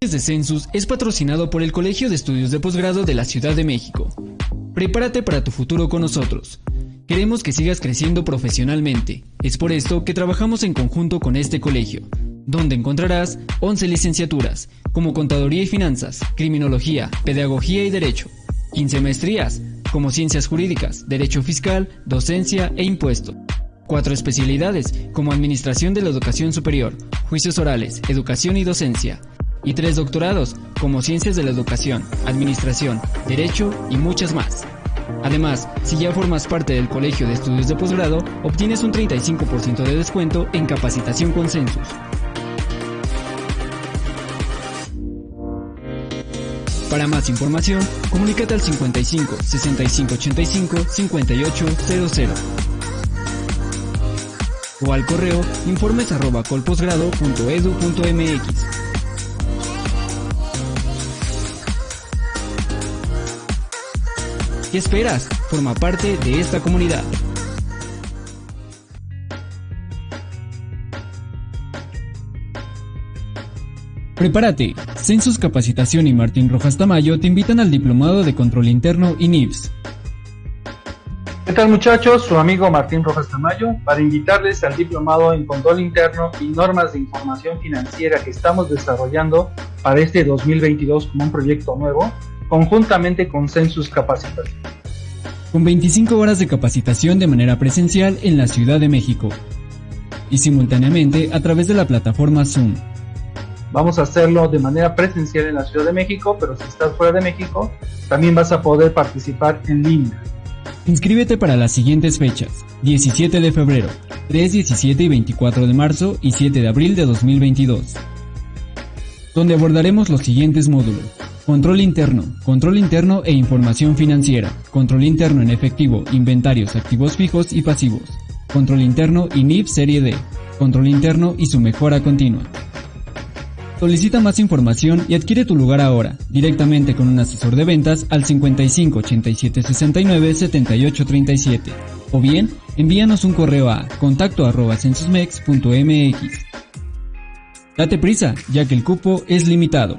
Noches de Census es patrocinado por el Colegio de Estudios de Posgrado de la Ciudad de México. Prepárate para tu futuro con nosotros. Queremos que sigas creciendo profesionalmente. Es por esto que trabajamos en conjunto con este colegio, donde encontrarás 11 licenciaturas, como Contaduría y Finanzas, Criminología, Pedagogía y Derecho, 15 maestrías, como Ciencias Jurídicas, Derecho Fiscal, Docencia e Impuesto. Cuatro especialidades, como Administración de la Educación Superior, Juicios Orales, Educación y Docencia. Y tres doctorados, como Ciencias de la Educación, Administración, Derecho y muchas más. Además, si ya formas parte del Colegio de Estudios de Posgrado, obtienes un 35% de descuento en capacitación con Census. Para más información, comunícate al 55 65 85 5800 o al correo informes ¿Qué esperas? Forma parte de esta comunidad. Prepárate. Census Capacitación y Martín Rojas Tamayo te invitan al Diplomado de Control Interno y NIVS. ¿Qué tal muchachos? Su amigo Martín Rojas Tamayo para invitarles al Diplomado en Control Interno y Normas de Información Financiera que estamos desarrollando para este 2022 como un proyecto nuevo, conjuntamente con Census Capacitación. Con 25 horas de capacitación de manera presencial en la Ciudad de México y simultáneamente a través de la plataforma Zoom. Vamos a hacerlo de manera presencial en la Ciudad de México, pero si estás fuera de México, también vas a poder participar en línea. Inscríbete para las siguientes fechas: 17 de febrero, 3, 17 y 24 de marzo y 7 de abril de 2022, donde abordaremos los siguientes módulos. Control interno, control interno e información financiera, control interno en efectivo, inventarios, activos fijos y pasivos, control interno y NIF serie D, control interno y su mejora continua. Solicita más información y adquiere tu lugar ahora, directamente con un asesor de ventas al 55 87 69 78 37. O bien, envíanos un correo a contacto arroba censusmex.mx. Date prisa, ya que el cupo es limitado.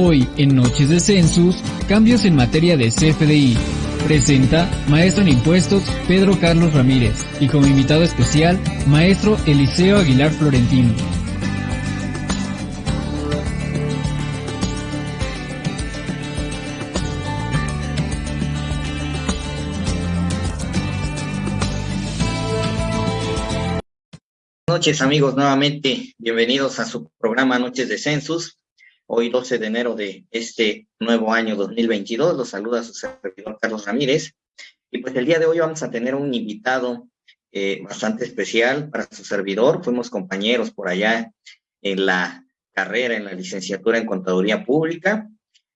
Hoy, en Noches de Census, cambios en materia de CFDI. Presenta Maestro en Impuestos Pedro Carlos Ramírez y como invitado especial, Maestro Eliseo Aguilar Florentino. Buenas noches amigos, nuevamente bienvenidos a su programa Noches de Census. Hoy 12 de enero de este nuevo año 2022, los saluda su servidor Carlos Ramírez. Y pues el día de hoy vamos a tener un invitado eh, bastante especial para su servidor. Fuimos compañeros por allá en la carrera, en la licenciatura en Contaduría Pública.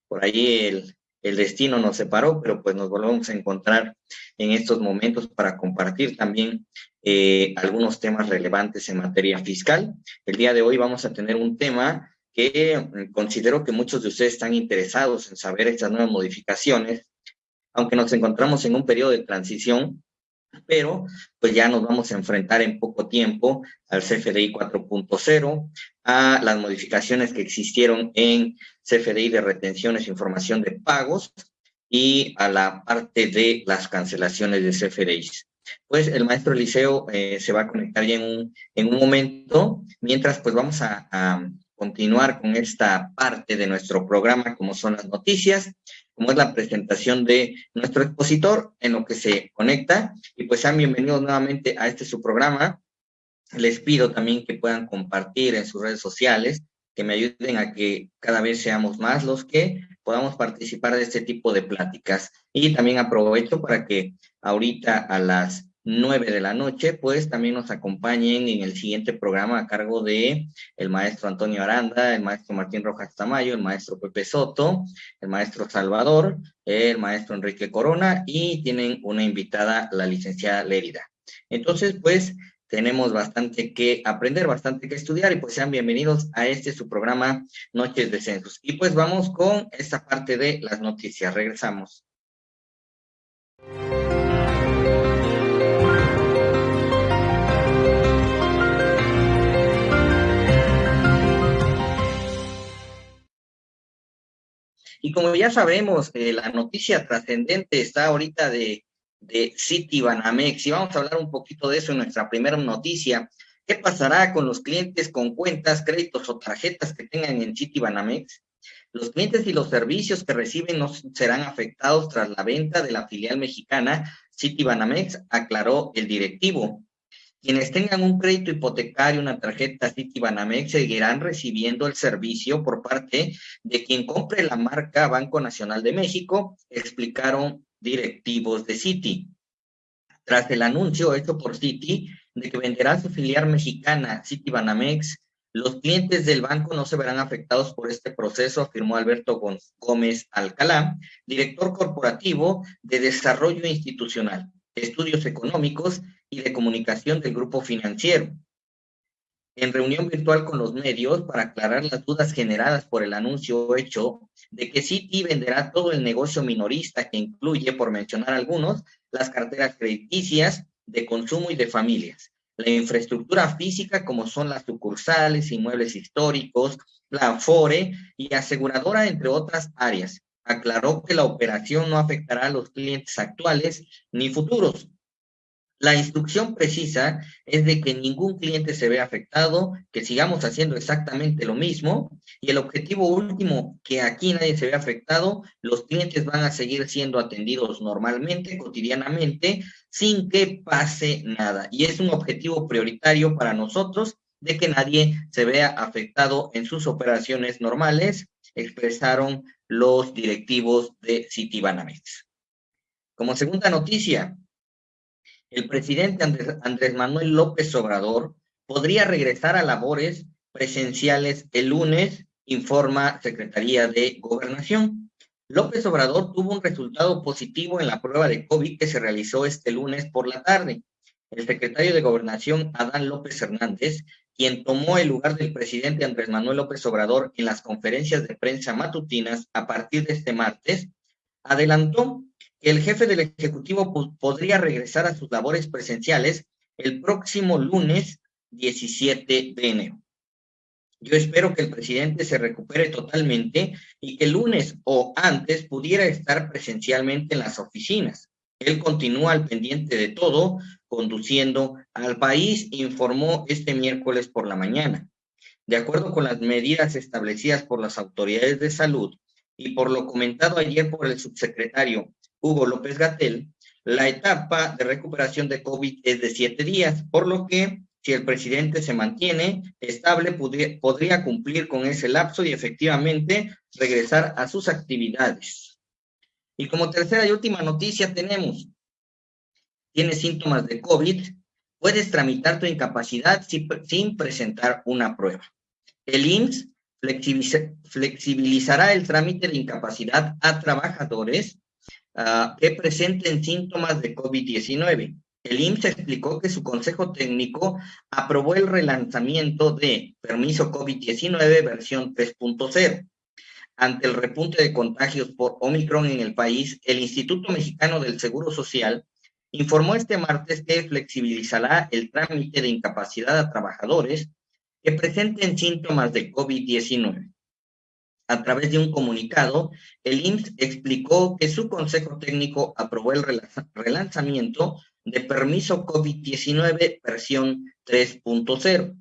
Por allí el, destino nos separó, pero pues nos volvemos a encontrar en estos momentos para compartir también eh, algunos temas relevantes en materia fiscal. El día de hoy vamos a tener un tema que mm, considero que muchos de ustedes están interesados en saber estas nuevas modificaciones, aunque nos encontramos en un periodo de transición, pero pues ya nos vamos a enfrentar en poco tiempo al CFDI 4.0, a las modificaciones que existieron en CFDI de retenciones e información de pagos y a la parte de las cancelaciones de CFDI. Pues el maestro Eliseo eh, se va a conectar ya en un, en un momento, mientras pues vamos a continuar con esta parte de nuestro programa, como son las noticias, como es la presentación de nuestro expositor en lo que se conecta. Y pues sean bienvenidos nuevamente a este su programa. Les pido también que puedan compartir en sus redes sociales, que me ayuden a que cada vez seamos más los que podamos participar de este tipo de pláticas. Y también aprovecho para que ahorita a las 9 de la noche, pues también nos acompañen en el siguiente programa a cargo de el maestro Antonio Aranda, el maestro Martín Rojas Tamayo, el maestro Pepe Soto, el maestro Salvador, el maestro Enrique Corona y tienen una invitada, la licenciada Lérida. Entonces, pues tenemos bastante que aprender, bastante que estudiar y pues sean bienvenidos a este su programa Noches de Censos. Y pues vamos con esta parte de las noticias. Regresamos. Y como ya sabemos, eh, la noticia trascendente está ahorita de, de City Banamex y vamos a hablar un poquito de eso en nuestra primera noticia. ¿Qué pasará con los clientes con cuentas, créditos o tarjetas que tengan en City Banamex? Los clientes y los servicios que reciben no serán afectados tras la venta de la filial mexicana City Banamex, aclaró el directivo. Quienes tengan un crédito hipotecario, una tarjeta City Banamex, seguirán recibiendo el servicio por parte de quien compre la marca Banco Nacional de México, explicaron directivos de Citi. Tras el anuncio hecho por Citi de que venderá su filial mexicana City Banamex, los clientes del banco no se verán afectados por este proceso, afirmó Alberto Gómez Alcalá, director corporativo de Desarrollo Institucional, Estudios Económicos y de Comunicación del Grupo Financiero. En reunión virtual con los medios para aclarar las dudas generadas por el anuncio hecho de que Citi venderá todo el negocio minorista que incluye, por mencionar algunos, las carteras crediticias, de consumo y de familias, la infraestructura física como son las sucursales, inmuebles históricos, la Afore y aseguradora, entre otras áreas. Aclaró que la operación no afectará a los clientes actuales ni futuros, la instrucción precisa es de que ningún cliente se vea afectado, que sigamos haciendo exactamente lo mismo y el objetivo último, que aquí nadie se vea afectado, los clientes van a seguir siendo atendidos normalmente, cotidianamente, sin que pase nada. Y es un objetivo prioritario para nosotros de que nadie se vea afectado en sus operaciones normales, expresaron los directivos de Citibanamex. Como segunda noticia, el presidente Andrés, Manuel López Obrador podría regresar a labores presenciales el lunes, informa Secretaría de Gobernación. López Obrador tuvo un resultado positivo en la prueba de COVID que se realizó este lunes por la tarde. El secretario de Gobernación, Adán López Hernández, quien tomó el lugar del presidente Andrés Manuel López Obrador en las conferencias de prensa matutinas a partir de este martes, adelantó el jefe del Ejecutivo podría regresar a sus labores presenciales el próximo lunes 17 de enero. Yo espero que el presidente se recupere totalmente y que el lunes o antes pudiera estar presencialmente en las oficinas. Él continúa al pendiente de todo, conduciendo al país, informó este miércoles por la mañana. De acuerdo con las medidas establecidas por las autoridades de salud y por lo comentado ayer por el subsecretario Hugo López Gatel, la etapa de recuperación de COVID es de siete días, por lo que si el presidente se mantiene estable, podría, cumplir con ese lapso y efectivamente regresar a sus actividades. Y como tercera y última noticia tenemos, tienes síntomas de COVID, puedes tramitar tu incapacidad sin presentar una prueba. El IMSS flexibilizará el trámite de incapacidad a trabajadores Ah, que presenten síntomas de COVID-19. El IMSS explicó que su consejo técnico aprobó el relanzamiento de permiso COVID-19 versión 3.0. Ante el repunte de contagios por Omicron en el país, el Instituto Mexicano del Seguro Social informó este martes que flexibilizará el trámite de incapacidad a trabajadores que presenten síntomas de COVID-19 a través de un comunicado, el IMSS explicó que su consejo técnico aprobó el relanzamiento de permiso COVID-19 versión 3.0.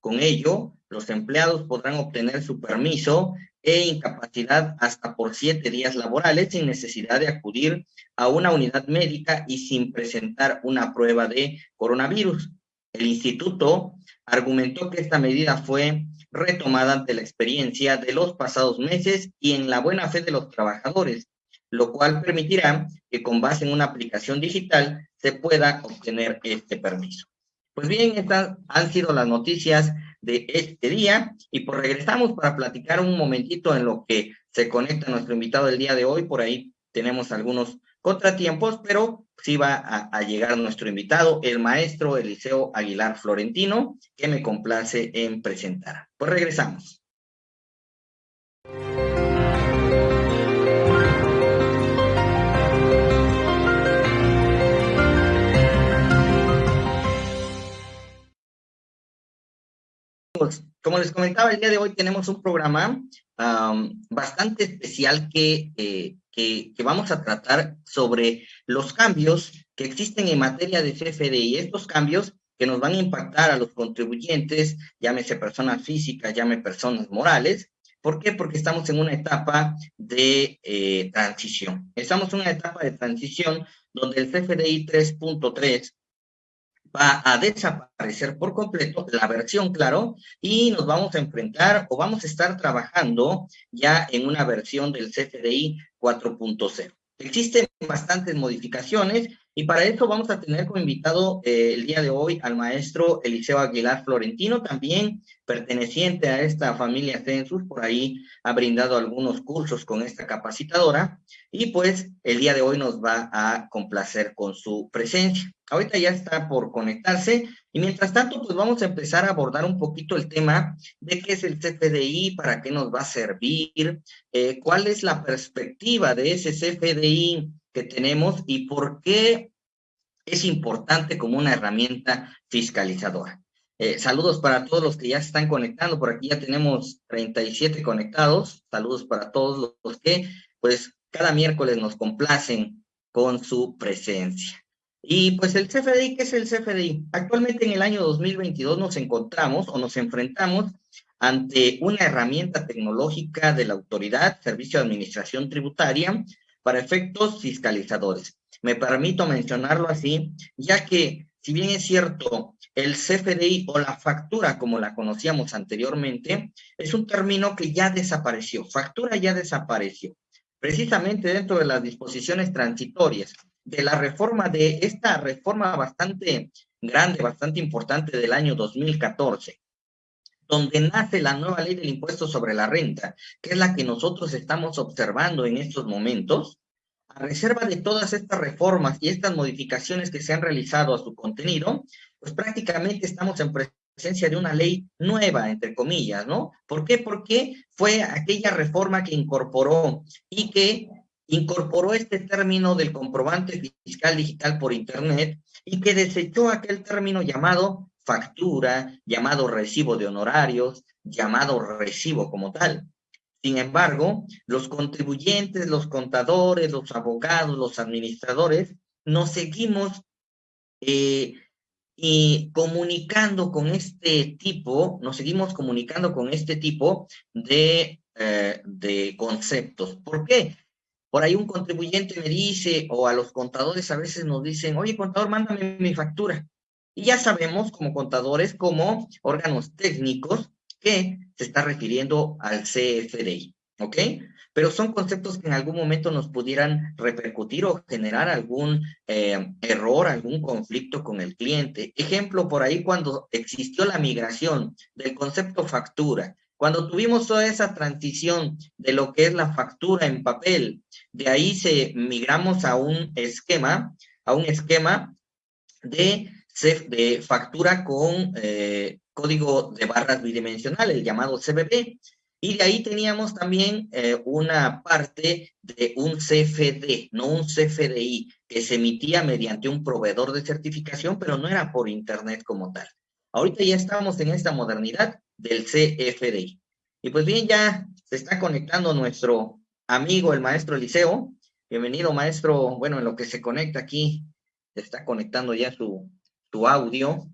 Con ello, los empleados podrán obtener su permiso e incapacidad hasta por siete días laborales sin necesidad de acudir a una unidad médica y sin presentar una prueba de coronavirus. El instituto argumentó que esta medida fue retomada ante la experiencia de los pasados meses y en la buena fe de los trabajadores, lo cual permitirá que con base en una aplicación digital se pueda obtener este permiso. Pues bien, estas han sido las noticias de este día y pues regresamos para platicar un momentito en lo que se conecta nuestro invitado del día de hoy. Por ahí tenemos algunos contratiempos, pero sí va a, llegar nuestro invitado, el maestro Eliseo Aguilar Florentino, que me complace en presentar. Pues regresamos. Como les comentaba, el día de hoy tenemos un programa bastante especial que, eh, que, que, vamos a tratar sobre los cambios que existen en materia de CFDI. Estos cambios que nos van a impactar a los contribuyentes, llámese personas físicas, llámese personas morales. ¿Por qué? Porque estamos en una etapa de eh, transición. Estamos en una etapa de transición donde el CFDI 3.3 va a desaparecer por completo, la versión, claro, y nos vamos a enfrentar o vamos a estar trabajando ya en una versión del CFDI 4.0. Existen bastantes modificaciones y para eso vamos a tener como invitado eh, el día de hoy al maestro Eliseo Aguilar Florentino, también perteneciente a esta familia Census, por ahí ha brindado algunos cursos con esta capacitadora y pues el día de hoy nos va a complacer con su presencia. Ahorita ya está por conectarse y mientras tanto pues vamos a empezar a abordar un poquito el tema de qué es el CFDI, para qué nos va a servir, eh, cuál es la perspectiva de ese CFDI que tenemos y por qué es importante como una herramienta fiscalizadora. Eh, saludos para todos los que ya se están conectando. Por aquí ya tenemos 37 conectados. Saludos para todos los que, pues, cada miércoles nos complacen con su presencia. Y pues el CFDI, ¿qué es el CFDI? Actualmente en el año 2022 nos encontramos o nos enfrentamos ante una herramienta tecnológica de la autoridad, Servicio de Administración Tributaria, para efectos fiscalizadores. Me permito mencionarlo así, ya que si bien es cierto, el CFDI o la factura, como la conocíamos anteriormente, es un término que ya desapareció. Factura ya desapareció. Precisamente dentro de las disposiciones transitorias de la reforma, de esta reforma bastante grande, bastante importante del año 2014, donde nace la nueva ley del impuesto sobre la renta, que es la que nosotros estamos observando en estos momentos, a reserva de todas estas reformas y estas modificaciones que se han realizado a su contenido, pues prácticamente estamos en presencia de una ley nueva, entre comillas, ¿no? ¿Por qué? Porque fue aquella reforma que incorporó y que incorporó este término del comprobante fiscal digital por Internet y que desechó aquel término llamado factura, llamado recibo de honorarios, llamado recibo como tal. Sin embargo, los contribuyentes, los contadores, los abogados, los administradores, nos seguimos eh, y comunicando con este tipo, nos seguimos comunicando con este tipo de, eh, de conceptos. ¿Por qué? Por ahí un contribuyente me dice, o a los contadores a veces nos dicen, oye, contador, mándame mi factura. Y ya sabemos como contadores, como órganos técnicos, que se está refiriendo al CFDI, ¿ok? Pero son conceptos que en algún momento nos pudieran repercutir o generar algún eh, error, algún conflicto con el cliente. Ejemplo, por ahí cuando existió la migración del concepto factura, cuando tuvimos toda esa transición de lo que es la factura en papel, de ahí se migramos a un esquema, a un esquema de, de factura con eh, código de barras bidimensional, el llamado CBB. Y de ahí teníamos también eh, una parte de un CFD, no un CFDI, que se emitía mediante un proveedor de certificación, pero no era por Internet como tal. Ahorita ya estamos en esta modernidad del CFDI. Y pues bien, ya se está conectando nuestro amigo, el maestro Eliseo. Bienvenido, maestro. Bueno, en lo que se conecta aquí, se está conectando ya su, su audio,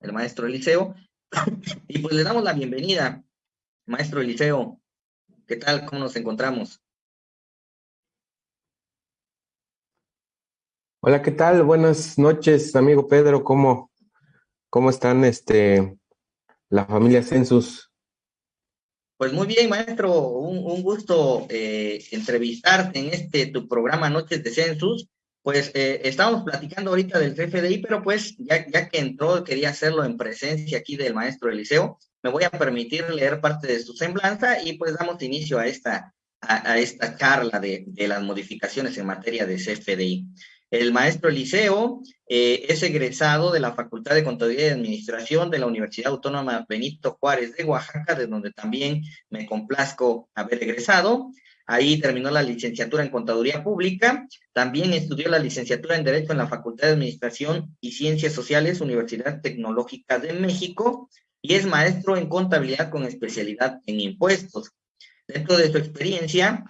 el maestro Eliseo. Y pues le damos la bienvenida, maestro Eliseo. ¿Qué tal? ¿Cómo nos encontramos? Hola, ¿qué tal? Buenas noches, amigo Pedro. ¿Cómo, cómo están este, la familia Census? Pues muy bien, maestro, un, gusto eh, entrevistarte en este tu programa Noches de Census. Pues eh, estamos platicando ahorita del CFDI, pero pues ya, que entró, quería hacerlo en presencia aquí del maestro Eliseo, me voy a permitir leer parte de su semblanza y pues damos inicio a esta, a, esta charla de, de, las modificaciones en materia de CFDI. El maestro Eliseo eh, es egresado de la Facultad de Contaduría y Administración de la Universidad Autónoma Benito Juárez de Oaxaca, de donde también me complazco haber egresado. Ahí terminó la licenciatura en Contaduría Pública. También estudió la licenciatura en Derecho en la Facultad de Administración y Ciencias Sociales, Universidad Tecnológica de México, y es maestro en Contabilidad con especialidad en impuestos. Dentro de su experiencia,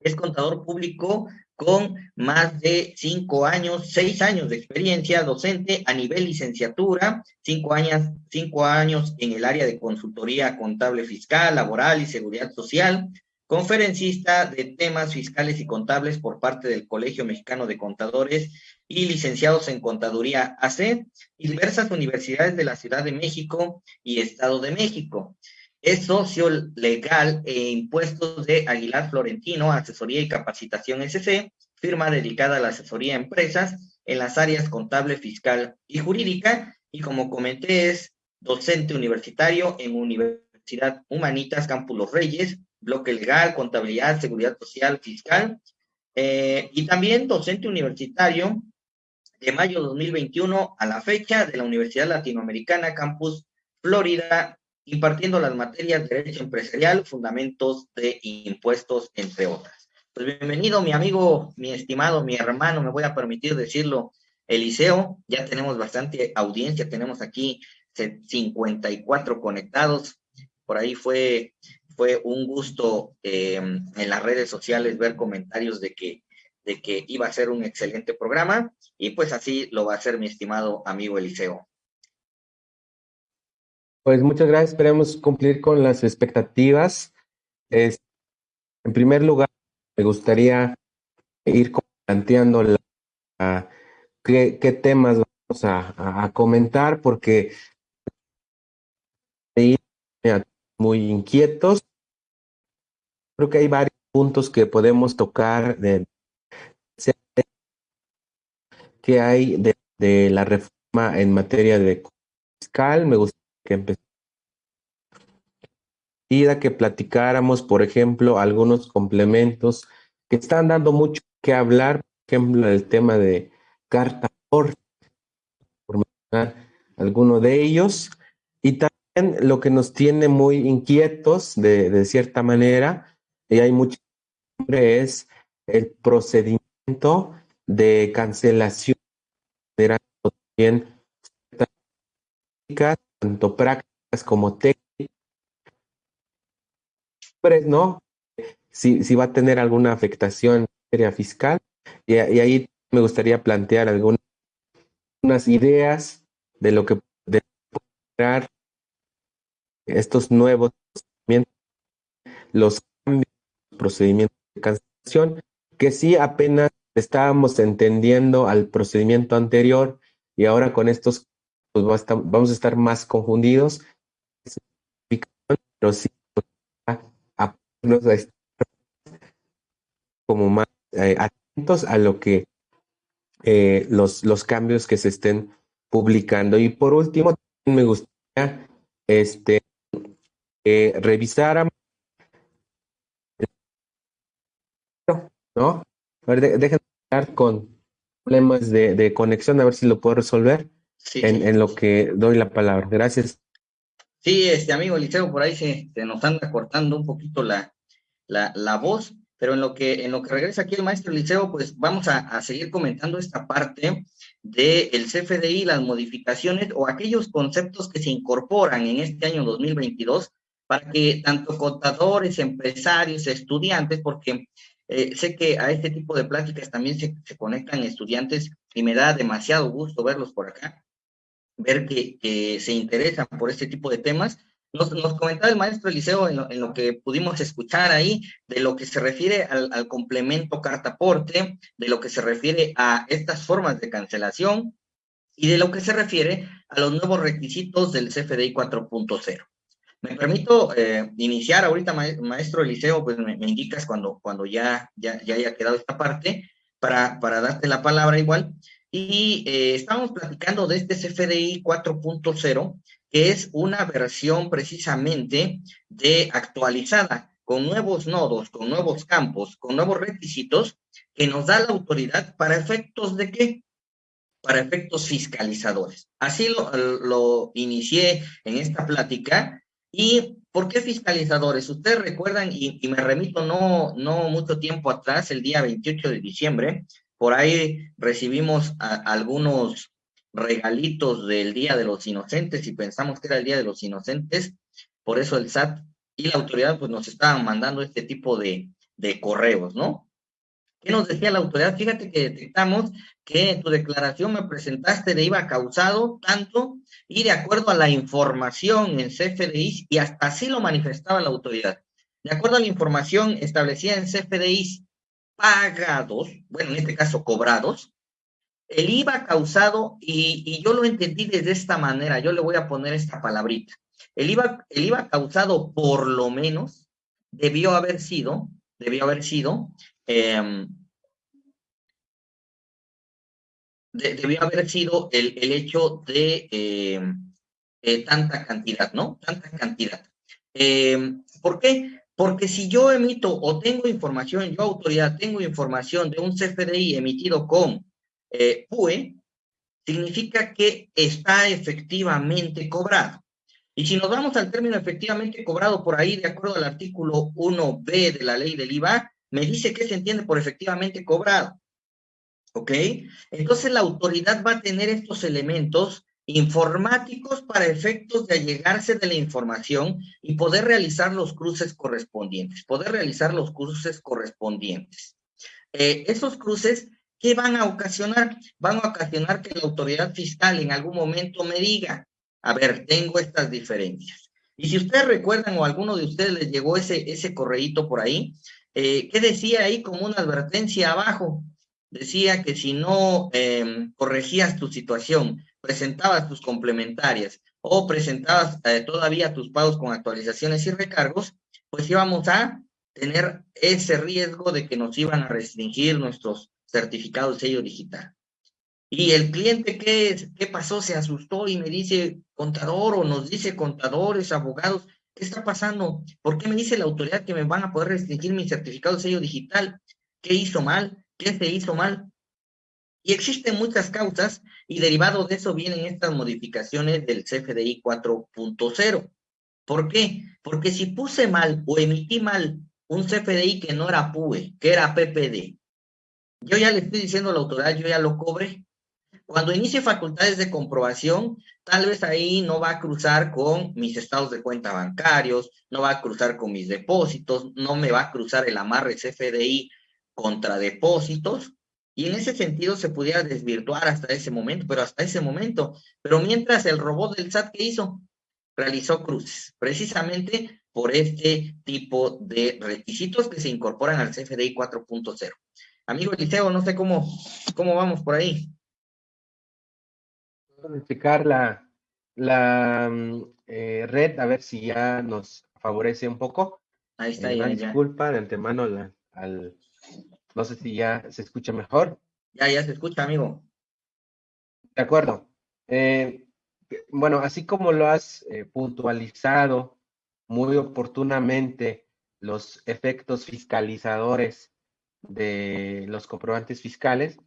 es contador público con más de cinco años, seis años de experiencia docente a nivel licenciatura, cinco años, cinco años en el área de consultoría contable fiscal, laboral y seguridad social, conferencista de temas fiscales y contables por parte del Colegio Mexicano de Contadores y licenciados en Contaduría AC y diversas universidades de la Ciudad de México y Estado de México. Es socio legal e impuestos de Aguilar Florentino, Asesoría y Capacitación SC, firma dedicada a la asesoría a empresas en las áreas contable, fiscal y jurídica. Y como comenté, es docente universitario en Universidad Humanitas Campus Los Reyes, bloque legal, contabilidad, seguridad social, fiscal, eh, y también docente universitario de mayo de 2021 a la fecha de la Universidad Latinoamericana Campus Florida, impartiendo las materias de Derecho Empresarial, Fundamentos de Impuestos, entre otras. Pues bienvenido, mi amigo, mi estimado, mi hermano, me voy a permitir decirlo, Eliseo, ya tenemos bastante audiencia, tenemos aquí 54 conectados, por ahí fue fue un gusto eh, en las redes sociales ver comentarios de que, de que iba a ser un excelente programa y pues así lo va a hacer mi estimado amigo Eliseo. Pues muchas gracias, esperemos cumplir con las expectativas. en primer lugar, me gustaría ir planteando qué, temas vamos a, a comentar, porque muy inquietos. Creo que hay varios puntos que podemos tocar de que hay de, la reforma en materia de fiscal. Me gustaría que empezara que platicáramos, por ejemplo, algunos complementos que están dando mucho que hablar, por ejemplo, el tema de carta por alguno de ellos, y también lo que nos tiene muy inquietos de, cierta manera, y hay mucho es el procedimiento de cancelación, también tanto prácticas como técnicas, ¿no? Si, si va a tener alguna afectación en materia fiscal, y, ahí me gustaría plantear algunas ideas de lo que de estos nuevos procedimientos, los cambios, procedimientos de cancelación, que sí apenas estábamos entendiendo al procedimiento anterior y ahora con estos pues vamos a estar más confundidos, pero sí a, como más eh, atentos a lo que eh, los, los cambios que se estén publicando. Y por último, me gustaría este, eh, revisáramos, ¿no? A ver, déjenme hablar con problemas de, conexión, a ver si lo puedo resolver en, lo que doy la palabra. Gracias. Sí, este amigo Liceo, por ahí se, nos anda cortando un poquito la, la, voz, pero en lo que en lo que regresa aquí el maestro Liceo, pues vamos a, seguir comentando esta parte del el CFDI, las modificaciones o aquellos conceptos que se incorporan en este año 2022 para que tanto contadores, empresarios, estudiantes, porque eh, sé que a este tipo de pláticas también se, conectan estudiantes y me da demasiado gusto verlos por acá, ver que, se interesan por este tipo de temas. Nos, comentaba el maestro Eliseo en lo, en lo, que pudimos escuchar ahí, de lo que se refiere al, al complemento cartaporte, de lo que se refiere a estas formas de cancelación y de lo que se refiere a los nuevos requisitos del CFDI 4.0. Me permito eh, iniciar ahorita, maestro Eliseo, pues me, indicas cuando, cuando ya, ya, ya, haya quedado esta parte para, para darte la palabra igual. Y eh, estamos platicando de este CFDI 4.0, que es una versión precisamente de actualizada, con nuevos nodos, con nuevos campos, con nuevos requisitos, que nos da la autoridad para efectos de qué? Para efectos fiscalizadores. Así lo, lo inicié en esta plática ¿Y por qué fiscalizadores? Ustedes recuerdan, y, me remito no, no mucho tiempo atrás, el día 28 de diciembre, por ahí recibimos algunos regalitos del Día de los Inocentes y pensamos que era el Día de los Inocentes, por eso el SAT y la autoridad pues nos estaban mandando este tipo de, de correos, ¿no? ¿Qué nos decía la autoridad? Fíjate que detectamos que tu declaración me presentaste de IVA causado tanto y de acuerdo a la información en CFDI, y hasta así lo manifestaba la autoridad. De acuerdo a la información establecida en CFDI pagados, bueno, en este caso cobrados, el IVA causado, y, y, yo lo entendí de esta manera, yo le voy a poner esta palabrita. El IVA, el IVA causado por lo menos debió haber sido, debió haber sido Em, debió haber sido el, hecho de em, eh, tanta cantidad, ¿no? Tanta cantidad. Em, ¿Por qué? Porque si yo emito o tengo información, yo autoridad tengo información de un CFDI emitido con eh, PUE, significa que está efectivamente cobrado. Y si nos vamos al término efectivamente cobrado por ahí, de acuerdo al artículo 1b de la ley del IVA, me dice que se entiende por efectivamente cobrado. ¿Ok? Entonces la autoridad va a tener estos elementos informáticos para efectos de allegarse de la información y poder realizar los cruces correspondientes, poder realizar los cruces correspondientes. Eh, esos cruces, ¿qué van a ocasionar? Van a ocasionar que la autoridad fiscal en algún momento me diga, a ver, tengo estas diferencias. Y si ustedes recuerdan o alguno de ustedes les llegó ese, ese correíto por ahí, eh, ¿qué decía ahí como una advertencia abajo? Decía que si no em, corregías tu situación, presentabas tus complementarias o presentabas eh, todavía tus pagos con actualizaciones y recargos, pues íbamos a tener ese riesgo de que nos iban a restringir nuestros certificados sello digital. Y el cliente, ¿qué, ¿qué pasó? Se asustó y me dice, contador, o nos dice contadores, abogados, ¿Qué está pasando? ¿Por qué me dice la autoridad que me van a poder restringir mi certificado de sello digital? ¿Qué hizo mal? ¿Qué se hizo mal? Y existen muchas causas y derivado de eso vienen estas modificaciones del CFDI 4.0. ¿Por qué? Porque si puse mal o emití mal un CFDI que no era PUE, que era PPD, yo ya le estoy diciendo a la autoridad, yo ya lo cobré, cuando inicie facultades de comprobación, tal vez ahí no va a cruzar con mis estados de cuenta bancarios, no va a cruzar con mis depósitos, no me va a cruzar el amarre CFDI contra depósitos, y en ese sentido se pudiera desvirtuar hasta ese momento, pero hasta ese momento. Pero mientras el robot del SAT, ¿qué hizo? Realizó cruces, precisamente por este tipo de requisitos que se incorporan al CFDI 4.0. Amigo Eliseo, no sé cómo, cómo vamos por ahí verificar la, la mm, eh, red, a ver si ya nos favorece un poco. Ahí está, eh, ya, Disculpa de antemano al, no sé si ya se escucha mejor. Ya, ya se escucha, amigo. De acuerdo. Eh, bueno, así como lo has puntualizado muy oportunamente los efectos fiscalizadores de los comprobantes fiscales,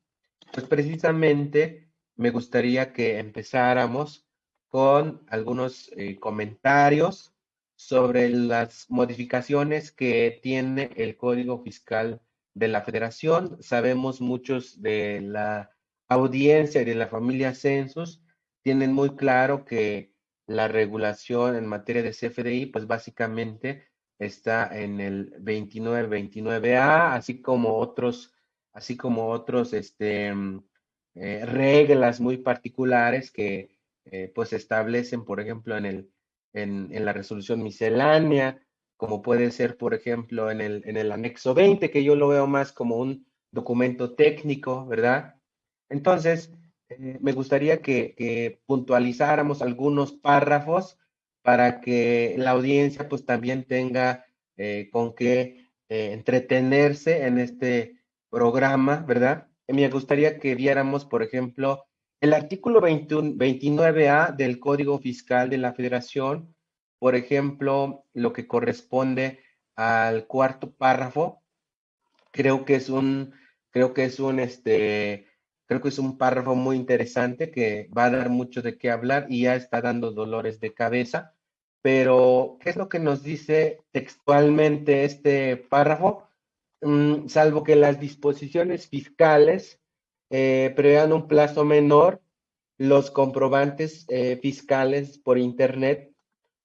pues precisamente me gustaría que empezáramos con algunos eh, comentarios sobre las modificaciones que tiene el Código Fiscal de la Federación. Sabemos muchos de la audiencia y de la familia Census tienen muy claro que la regulación en materia de CFDI, pues básicamente está en el 2929A, así como otros, así como otros, este, eh, reglas muy particulares que eh, pues establecen, por ejemplo, en, el, en, la resolución miscelánea, como puede ser, por ejemplo, en el, en el anexo 20, que yo lo veo más como un documento técnico, ¿verdad? Entonces, eh, me gustaría que, que, puntualizáramos algunos párrafos para que la audiencia pues también tenga eh, con qué entretenerse en este programa, ¿verdad? Me gustaría que viéramos, por ejemplo, el artículo 29A del Código Fiscal de la Federación, por ejemplo, lo que corresponde al cuarto párrafo, creo que es un, creo que es un, este, creo que es un párrafo muy interesante que va a dar mucho de qué hablar y ya está dando dolores de cabeza. Pero, ¿qué es lo que nos dice textualmente este párrafo? Mm, salvo que las disposiciones fiscales eh, prevean un plazo menor, los comprobantes eh, fiscales por Internet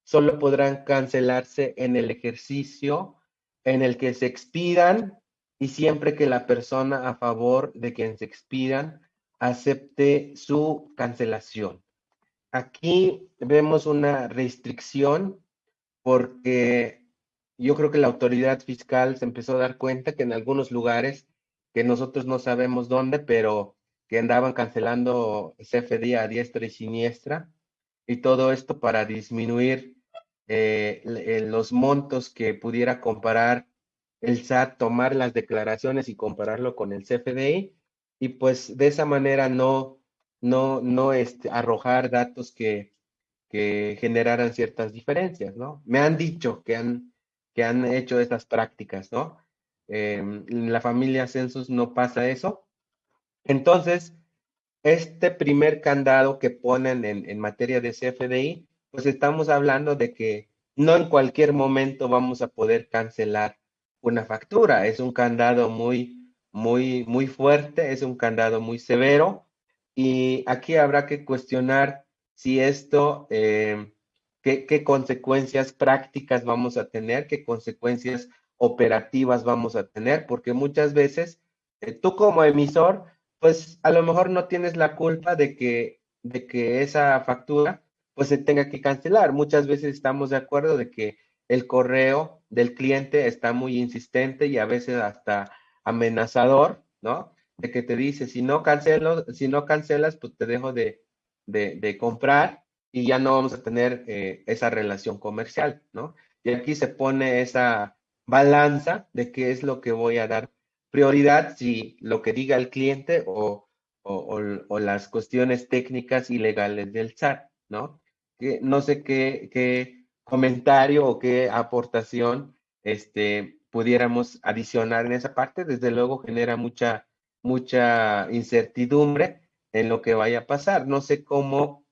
solo podrán cancelarse en el ejercicio en el que se expidan y siempre que la persona a favor de quien se expidan acepte su cancelación. Aquí vemos una restricción porque yo creo que la autoridad fiscal se empezó a dar cuenta que en algunos lugares, que nosotros no sabemos dónde, pero que andaban cancelando CFD a diestra y siniestra, y todo esto para disminuir eh, los montos que pudiera comparar el SAT, tomar las declaraciones y compararlo con el CFDI, y pues de esa manera no, no, no este, arrojar datos que, que generaran ciertas diferencias, ¿no? Me han dicho que han que han hecho estas prácticas, ¿no? Em, en la familia Census no pasa eso. Entonces, este primer candado que ponen en, en materia de CFDI, pues estamos hablando de que no en cualquier momento vamos a poder cancelar una factura. Es un candado muy, muy, muy fuerte, es un candado muy severo y aquí habrá que cuestionar si esto eh, qué, consecuencias prácticas vamos a tener, qué consecuencias operativas vamos a tener, porque muchas veces eh, tú como emisor, pues a lo mejor no tienes la culpa de que, de que esa factura pues se tenga que cancelar. Muchas veces estamos de acuerdo de que el correo del cliente está muy insistente y a veces hasta amenazador, ¿no? De que te dice, si no cancelo, si no cancelas, pues te dejo de, de, de comprar y ya no vamos a tener eh, esa relación comercial, ¿no? Y aquí se pone esa balanza de qué es lo que voy a dar prioridad, si lo que diga el cliente o, o, las cuestiones técnicas y legales del SAT, ¿no? Que no sé qué, qué comentario o qué aportación este, pudiéramos adicionar en esa parte. Desde luego genera mucha, mucha incertidumbre en lo que vaya a pasar. No sé cómo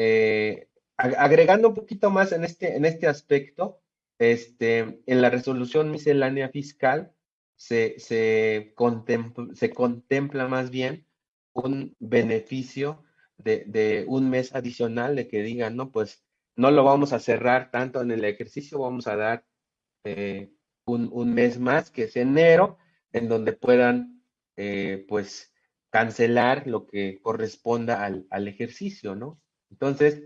eh, agregando un poquito más en este, en este aspecto, este, en la resolución miscelánea fiscal se, se, contempla, se contempla más bien un beneficio de, de, un mes adicional de que digan, no, pues no lo vamos a cerrar tanto en el ejercicio, vamos a dar eh, un, un, mes más, que es enero, en donde puedan, eh, pues, cancelar lo que corresponda al, al ejercicio, ¿no? Entonces,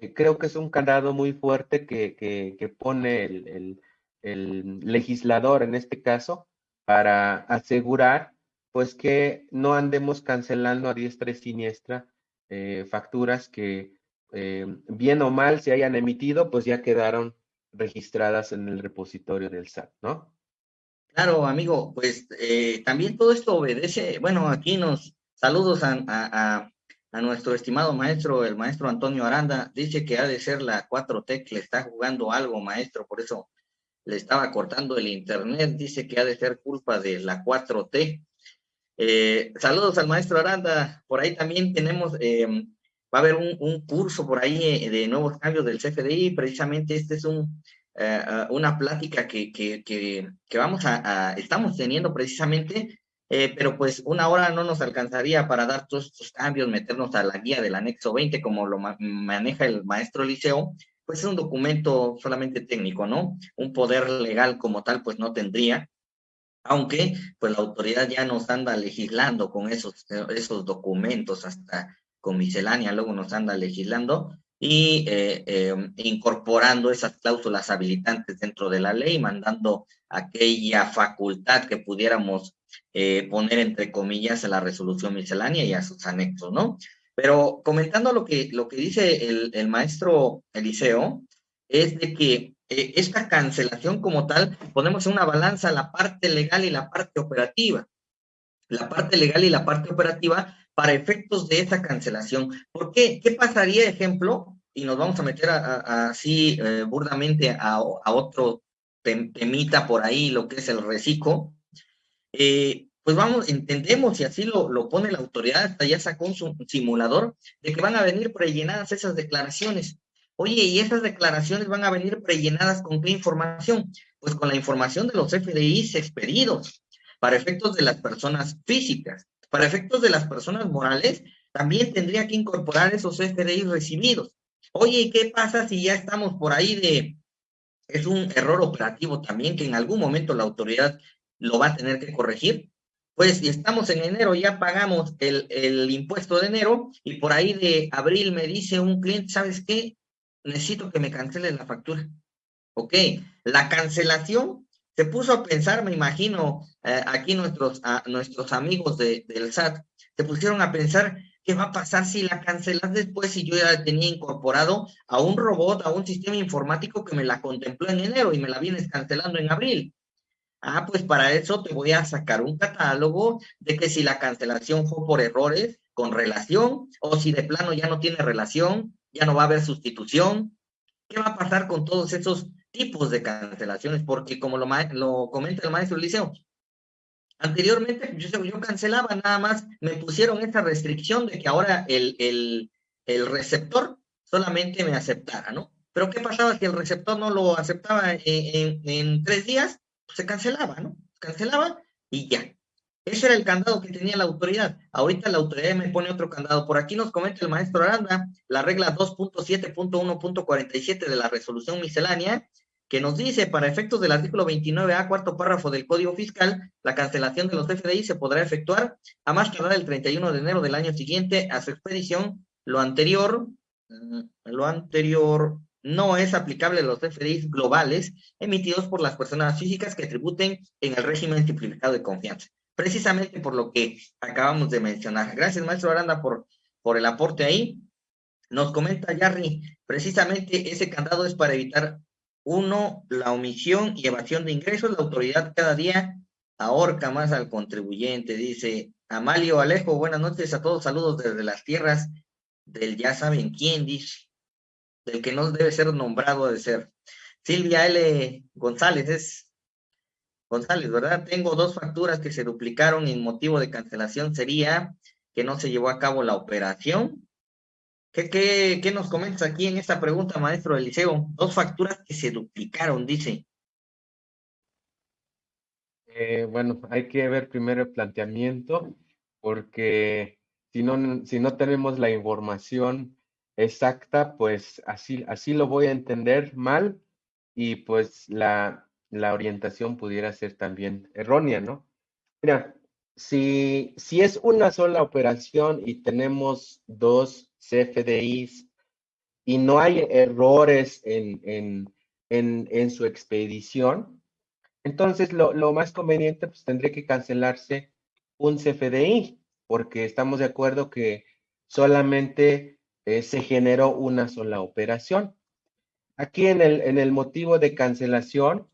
eh, creo que es un candado muy fuerte que, que, pone el, el, legislador en este caso para asegurar pues que no andemos cancelando a diestra y siniestra eh, facturas que eh, bien o mal se hayan emitido, pues ya quedaron registradas en el repositorio del SAT, ¿no? Claro, amigo, pues también todo esto obedece, bueno, aquí nos saludos a nuestro estimado maestro, el maestro Antonio Aranda, dice que ha de ser la 4T que le está jugando algo, maestro, por eso le estaba cortando el internet, dice que ha de ser culpa de la 4T. Eh, saludos al maestro Aranda, por ahí también tenemos, em, va a haber un, curso por ahí eh, de nuevos cambios del CFDI, precisamente este es un, eh, una plática que, que, que vamos a, estamos teniendo precisamente eh, pero pues una hora no nos alcanzaría para dar todos estos cambios, meternos a la guía del anexo 20 como lo maneja el maestro Liceo, pues es un documento solamente técnico, ¿no? Un poder legal como tal pues no tendría, aunque pues la autoridad ya nos anda legislando con esos, esos documentos, hasta con miscelánea luego nos anda legislando, y eh, em, incorporando esas cláusulas habilitantes dentro de la ley, mandando aquella facultad que pudiéramos eh, poner entre comillas a la resolución miscelánea y a sus anexos, ¿no? Pero comentando lo que, lo que dice el, maestro Eliseo, es de que eh, esta cancelación como tal, ponemos en una balanza la parte legal y la parte operativa. La parte legal y la parte operativa para efectos de esa cancelación. ¿Por qué? ¿Qué pasaría, ejemplo? Y nos vamos a meter así eh, burdamente a, otro temita por ahí, lo que es el reciclo. Eh, pues vamos, entendemos y así lo, lo pone la autoridad, hasta ya sacó un simulador de que van a venir prellenadas esas declaraciones. Oye, ¿y esas declaraciones van a venir prellenadas con qué información? Pues con la información de los FDIs expedidos para efectos de las personas físicas. Para efectos de las personas morales, también tendría que incorporar esos FDIs recibidos. Oye, ¿y qué pasa si ya estamos por ahí de... Es un error operativo también que en algún momento la autoridad lo va a tener que corregir. Pues si estamos en enero, ya pagamos el, el impuesto de enero y por ahí de abril me dice un cliente, ¿sabes qué? necesito que me cancelen la factura. Ok, la cancelación se puso a pensar, me imagino, eh, aquí nuestros, nuestros amigos de, del SAT, se pusieron a pensar qué va a pasar si la cancelas después si yo ya tenía incorporado a un robot, a un sistema informático que me la contempló en enero y me la vienes cancelando en abril. Ah, pues para eso te voy a sacar un catálogo de que si la cancelación fue por errores con relación o si de plano ya no tiene relación, ya no va a haber sustitución. ¿Qué va a pasar con todos esos tipos de cancelaciones? Porque como lo, lo comenta el maestro Liceo, anteriormente yo, yo cancelaba nada más, me pusieron esta restricción de que ahora el, el, receptor solamente me aceptara, ¿no? Pero ¿qué pasaba si el receptor no lo aceptaba en, en, tres días? Pues se cancelaba, ¿no? Cancelaba y ya. Ese era el candado que tenía la autoridad. Ahorita la autoridad me pone otro candado. Por aquí nos comenta el maestro Aranda la regla 2.7.1.47 de la resolución miscelánea, que nos dice, para efectos del artículo 29A, cuarto párrafo del Código Fiscal, la cancelación de los FDI se podrá efectuar a más tardar el 31 de enero del año siguiente a su expedición. Lo anterior, mm, lo anterior no es aplicable a los FDI globales emitidos por las personas físicas que tributen en el régimen simplificado de confianza precisamente por lo que acabamos de mencionar. Gracias, maestro Aranda, por, por el aporte ahí. Nos comenta Jarry, precisamente ese candado es para evitar, uno, la omisión y evasión de ingresos. La autoridad cada día ahorca más al contribuyente, dice Amalio Alejo. Buenas noches a todos, saludos desde las tierras del ya saben quién, dice, del que no debe ser nombrado de ser. Silvia L. González es González, ¿verdad? Tengo dos facturas que se duplicaron y motivo de cancelación sería que no se llevó a cabo la operación. ¿Qué, qué, nos comentas aquí en esta pregunta, maestro Eliseo? Dos facturas que se duplicaron, dice. Eh, bueno, hay que ver primero el planteamiento, porque si no, si no tenemos la información exacta, pues así, así lo voy a entender mal y pues la, la orientación pudiera ser también errónea, ¿no? Mira, si, si es una sola operación y tenemos dos CFDIs y no hay errores en, en, en, su expedición, entonces lo, lo, más conveniente pues tendría que cancelarse un CFDI, porque estamos de acuerdo que solamente eh, se generó una sola operación. Aquí en el, en el motivo de cancelación,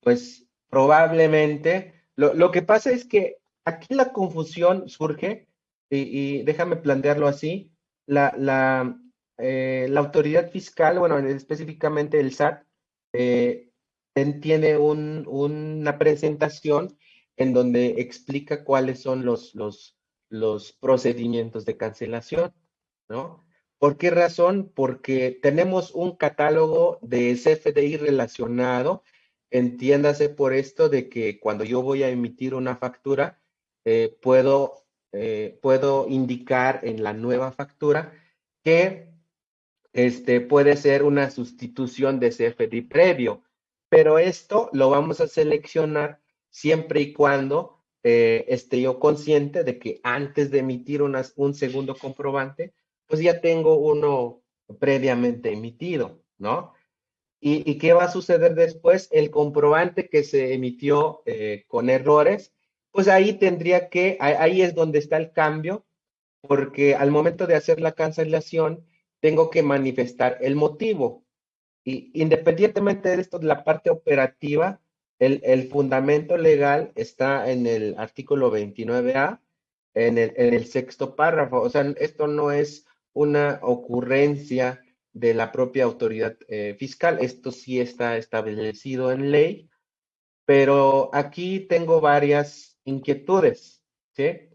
pues probablemente, lo, que pasa es que aquí la confusión surge, y, déjame plantearlo así, la, la, eh, la, autoridad fiscal, bueno, específicamente el SAT, eh, tiene un, una presentación en donde explica cuáles son los, los, los procedimientos de cancelación, ¿no? ¿Por qué razón? Porque tenemos un catálogo de CFDI relacionado Entiéndase por esto de que cuando yo voy a emitir una factura, eh, puedo, eh, puedo indicar en la nueva factura que este, puede ser una sustitución de CFDI previo, pero esto lo vamos a seleccionar siempre y cuando eh, esté yo consciente de que antes de emitir un segundo comprobante, pues ya tengo uno previamente emitido, ¿no? ¿Y, qué va a suceder después? El comprobante que se emitió eh, con errores, pues ahí tendría que, ahí es donde está el cambio, porque al momento de hacer la cancelación, tengo que manifestar el motivo. Y independientemente de esto, la parte operativa, el, el fundamento legal está en el artículo 29A, en el, en el sexto párrafo. O sea, esto no es una ocurrencia de la propia autoridad eh, fiscal. Esto sí está establecido en ley, pero aquí tengo varias inquietudes, ¿sí?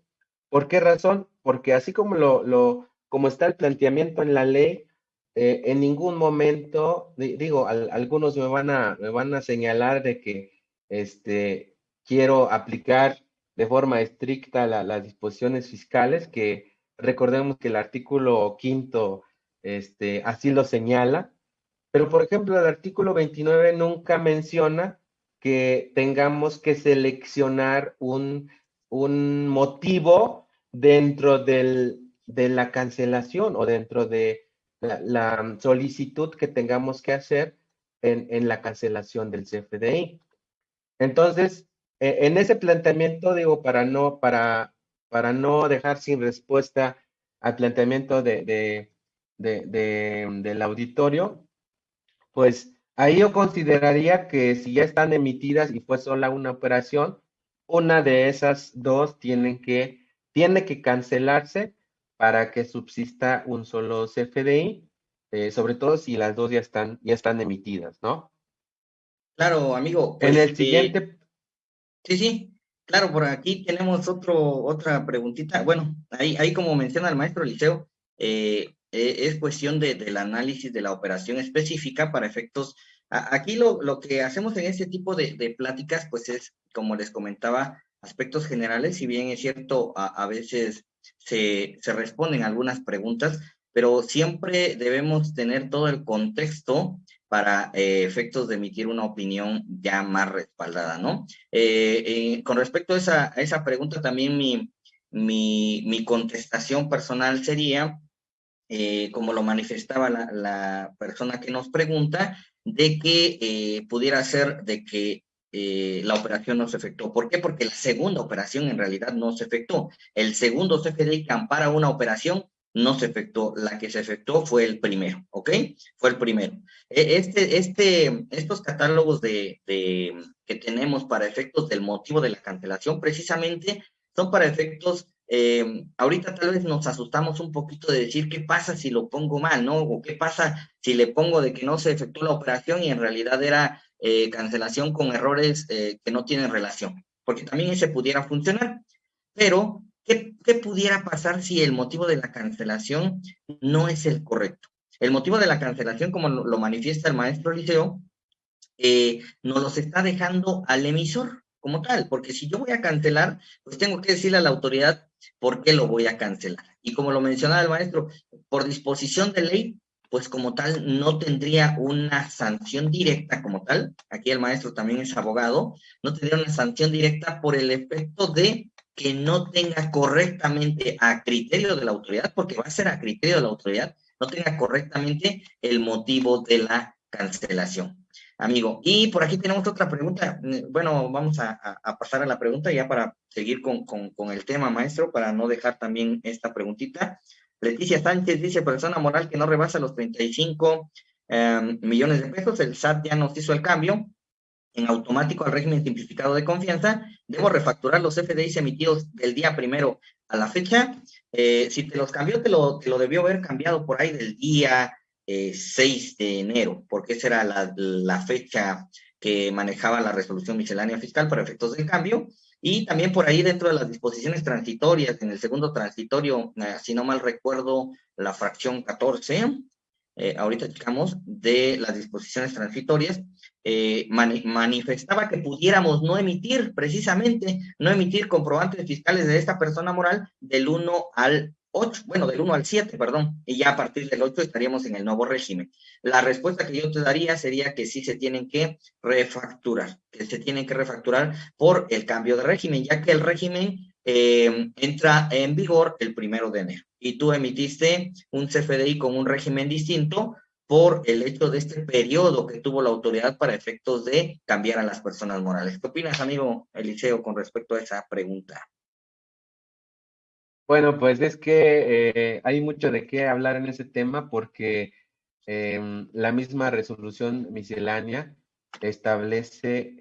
¿Por qué razón? Porque así como lo, lo como está el planteamiento en la ley, eh, en ningún momento, digo, algunos me van, a, me van a señalar de que este, quiero aplicar de forma estricta las disposiciones fiscales, que recordemos que el artículo quinto este, así lo señala, pero por ejemplo el artículo 29 nunca menciona que tengamos que seleccionar un, un motivo dentro del, de la cancelación o dentro de la, solicitud que tengamos que hacer en, en, la cancelación del CFDI. Entonces, e, en ese planteamiento, digo, para no, para, para no dejar sin respuesta al planteamiento de, de, de, del auditorio, pues ahí yo consideraría que si ya están emitidas y fue sola una operación, una de esas dos tienen que, tiene que cancelarse para que subsista un solo CFDI, eh, sobre todo si las dos ya están, ya están emitidas, ¿no? Claro, amigo. en el pues, eh, siguiente. sí, sí, claro, por aquí tenemos otro, otra preguntita. Bueno, ahí, ahí como menciona el maestro Liceo, eh, es cuestión de, del análisis de la operación específica para efectos. aquí lo, lo, que hacemos en este tipo de, pláticas, pues es, como les comentaba, aspectos generales, si bien es cierto, a, veces se, se responden algunas preguntas, pero siempre debemos tener todo el contexto para eh, efectos de emitir una opinión ya más respaldada, ¿no? Eh, eh, con respecto a esa, esa pregunta, también mi, mi, mi contestación personal sería, como lo manifestaba la, persona que nos pregunta, de que pudiera ser de que eh, la operación no se efectuó. ¿Por qué? Porque la segunda operación en realidad no se efectuó. El segundo CFDI que ampara una operación no se efectuó. La que se efectuó fue el primero, ¿ok? Fue el primero. E, este, este, estos catálogos de, que tenemos para efectos del motivo de la cancelación precisamente son para efectos eh, ahorita tal vez nos asustamos un poquito de decir qué pasa si lo pongo mal, ¿no? O qué pasa si le pongo de que no se efectuó la operación y en realidad era eh, cancelación con errores eh, que no tienen relación, porque también ese pudiera funcionar. Pero, ¿qué, ¿qué, pudiera pasar si el motivo de la cancelación no es el correcto? El motivo de la cancelación, como lo, lo manifiesta el maestro Liceo, eh, nos los está dejando al emisor como tal, porque si yo voy a cancelar, pues tengo que decirle a la autoridad por qué lo voy a cancelar. Y como lo mencionaba el maestro, por disposición de ley, pues como tal no tendría una sanción directa como tal. Aquí el maestro también es abogado, no tendría una sanción directa por el efecto de que no tenga correctamente a criterio de la autoridad, porque va a ser a criterio de la autoridad, no tenga correctamente el motivo de la cancelación amigo. Y por aquí tenemos otra pregunta. Bueno, vamos a, pasar a la pregunta ya para seguir con, el tema, maestro, para no dejar también esta preguntita. Leticia Sánchez dice, persona moral que no rebasa los 35 em, millones de pesos, el SAT ya nos hizo el cambio en automático al régimen simplificado de confianza, debo refacturar los FDIs emitidos del día primero a la fecha. Eh, si te los cambió, te lo, te lo debió haber cambiado por ahí del día 6 eh, de enero, porque esa era la, fecha que manejaba la resolución miscelánea fiscal para efectos del cambio. Y también por ahí dentro de las disposiciones transitorias, en el segundo transitorio, eh, si no mal recuerdo, la fracción 14, eh, ahorita checamos, de las disposiciones transitorias, eh, manifestaba que pudiéramos no emitir, precisamente, no emitir comprobantes fiscales de esta persona moral del 1 al 8, bueno, del 1 al 7, perdón, y ya a partir del 8 estaríamos en el nuevo régimen. La respuesta que yo te daría sería que sí se tienen que refacturar, que se tienen que refacturar por el cambio de régimen, ya que el régimen eh, entra en vigor el primero de enero. Y tú emitiste un CFDI con un régimen distinto por el hecho de este periodo que tuvo la autoridad para efectos de cambiar a las personas morales. ¿Qué opinas, amigo Eliseo, con respecto a esa pregunta? Bueno, pues es que eh, hay mucho de qué hablar en ese tema porque em, la misma resolución miscelánea establece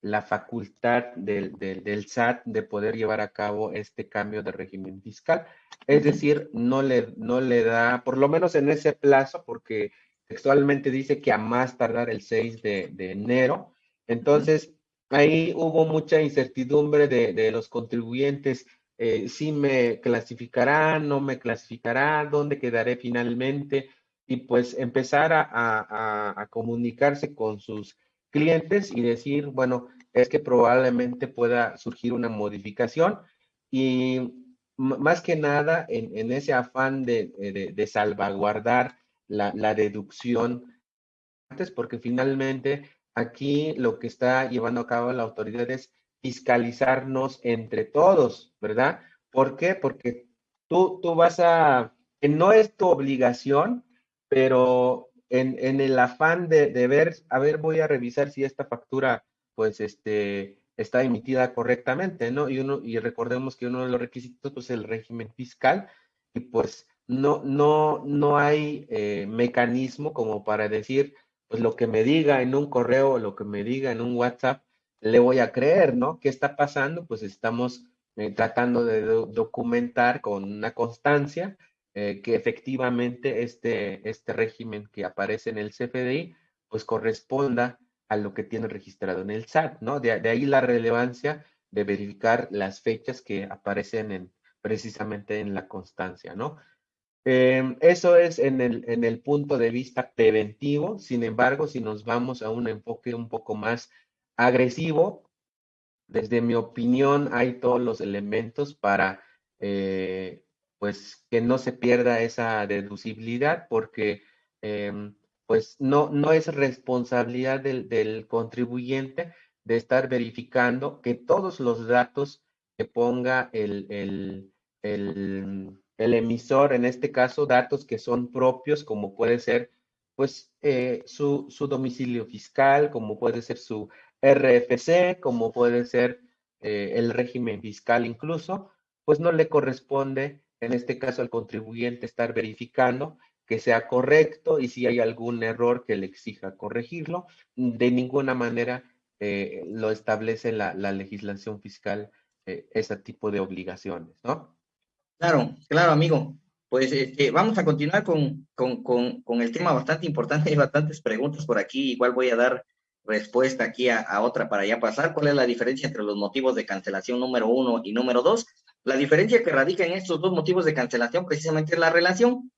la facultad del, SAT de poder llevar a cabo este cambio de régimen fiscal. Es decir, no le, no le da, por lo menos en ese plazo, porque textualmente dice que a más tardar el 6 de, enero. Entonces, ahí hubo mucha incertidumbre de, los contribuyentes. Eh, si me clasificará, no me clasificará, dónde quedaré finalmente y pues empezar a, comunicarse con sus clientes y decir, bueno, es que probablemente pueda surgir una modificación y más que nada en, ese afán de, salvaguardar la, deducción antes, porque finalmente aquí lo que está llevando a cabo la autoridad es fiscalizarnos entre todos, ¿verdad? ¿Por qué? Porque tú, tú vas a, no es tu obligación, pero en, el afán de, ver, a ver, voy a revisar si esta factura, pues, este, está emitida correctamente, ¿no? Y uno, y recordemos que uno de los requisitos, pues, es el régimen fiscal, y pues, no, no, no hay eh, mecanismo como para decir, pues, lo que me diga en un correo, lo que me diga en un WhatsApp, le voy a creer, ¿no? ¿Qué está pasando? Pues estamos eh, tratando de documentar con una constancia eh, que efectivamente este, este régimen que aparece en el CFDI, pues corresponda a lo que tiene registrado en el SAT, ¿no? De, ahí la relevancia de verificar las fechas que aparecen en, precisamente en la constancia, ¿no? Em, eso es en el, en el punto de vista preventivo, sin embargo, si nos vamos a un enfoque un poco más agresivo, desde mi opinión hay todos los elementos para eh, pues que no se pierda esa deducibilidad porque em, pues no, no es responsabilidad del, contribuyente de estar verificando que todos los datos que ponga el, el, el, emisor, en este caso datos que son propios, como puede ser pues eh, su, su, domicilio fiscal, como puede ser su RFC, como puede ser eh, el régimen fiscal incluso, pues no le corresponde en este caso al contribuyente estar verificando que sea correcto y si hay algún error que le exija corregirlo. De ninguna manera eh, lo establece la, legislación fiscal eh, ese tipo de obligaciones, ¿no? Claro, claro, amigo. Pues este, vamos a continuar con, con, el tema bastante importante. Hay bastantes preguntas por aquí. Igual voy a dar respuesta aquí a, otra para ya pasar. ¿Cuál es la diferencia entre los motivos de cancelación número uno y número dos? La diferencia que radica en estos dos motivos de cancelación precisamente es la relación.